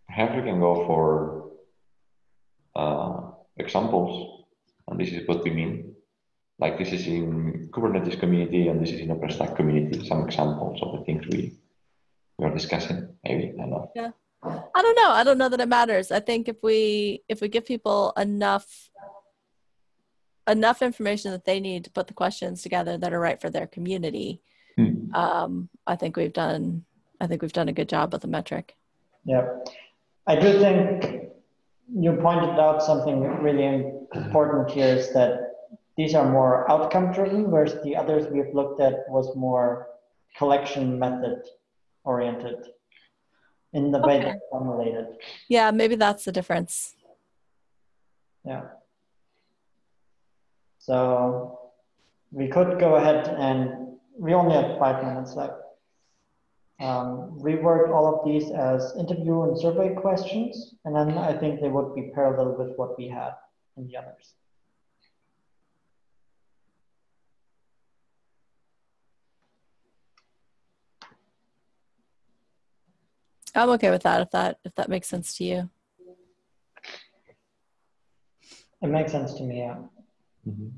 Perhaps we can go for uh, examples, and this is what we mean. Like this is in Kubernetes community, and this is in OpenStack community. Some examples of the things we we are discussing. Maybe I don't know. Yeah. I don't know. I don't know that it matters. I think if we if we give people enough enough information that they need to put the questions together that are right for their community, Hmm. um, I think we've done I think we've done a good job with the metric. Yeah, I do think you pointed out something really important here is that these are more outcome driven, whereas the others we've looked at was more collection method oriented in the way Okay. they're formulated. Yeah, maybe that's the difference. Yeah. So we could go ahead and we only have five minutes left. Um, rework all of these as interview and survey questions, and then I think they would be parallel with what we had in the others. I'm okay with that if that if that makes sense to you. It makes sense to me, yeah. Mhm.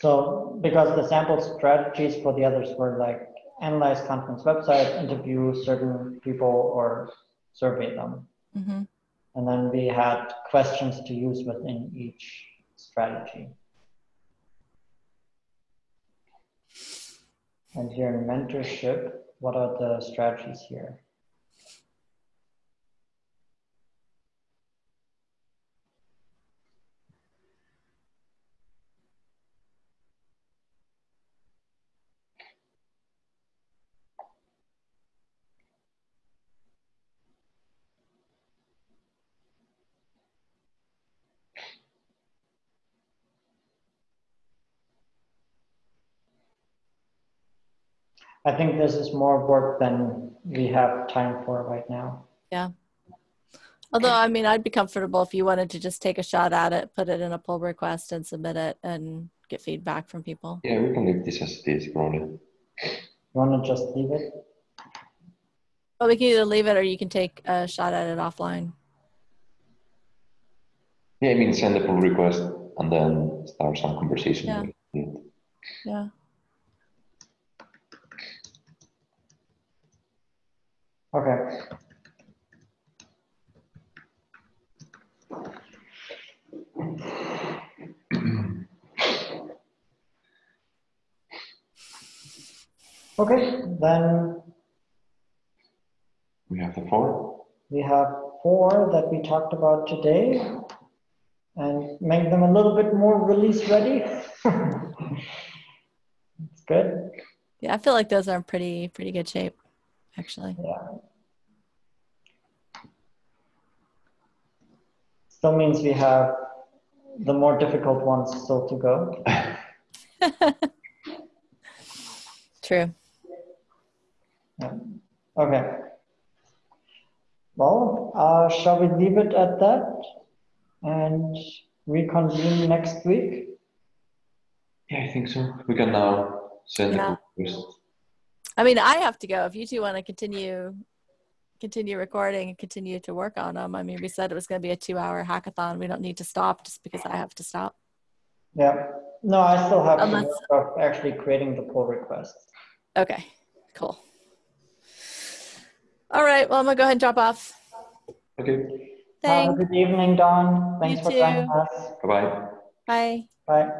So because the sample strategies for the others were like analyze conference website, interview certain people, or survey them. hmm And then we had questions to use within each strategy. And here in mentorship, what are the strategies here? I think this is more work than we have time for right now. Yeah. Although I mean, I'd be comfortable if you wanted to just take a shot at it, put it in a pull request, and submit it, and get feedback from people. Yeah, we can leave this as it is, probably. You want to just leave it? Well, we can either leave it or you can take a shot at it offline. Yeah, I mean, send a pull request and then start some conversation. Yeah. with it. Yeah. Okay. Okay, then We have the four. we have four that we talked about today and make them a little bit more release ready. It's (laughs) good. Yeah, I feel like those are in pretty pretty good shape, actually. Yeah. Still means we have the more difficult ones still to go. (laughs) True. Yeah. Okay. Well, uh, shall we leave it at that and reconvene next week? Yeah, I think so. We can now send Yeah. the request. I mean, I have to go. If you two want to continue, continue recording and continue to work on them. I mean, we said it was going to be a two-hour hackathon. We don't need to stop just because I have to stop. Yeah. No, I still have to work actually creating the pull request. Okay, cool. All right. Well, I'm gonna go ahead and drop off. Okay. Have a Thanks. good evening, Dawn. Thanks You for too. joining us. Bye bye. Bye. Bye.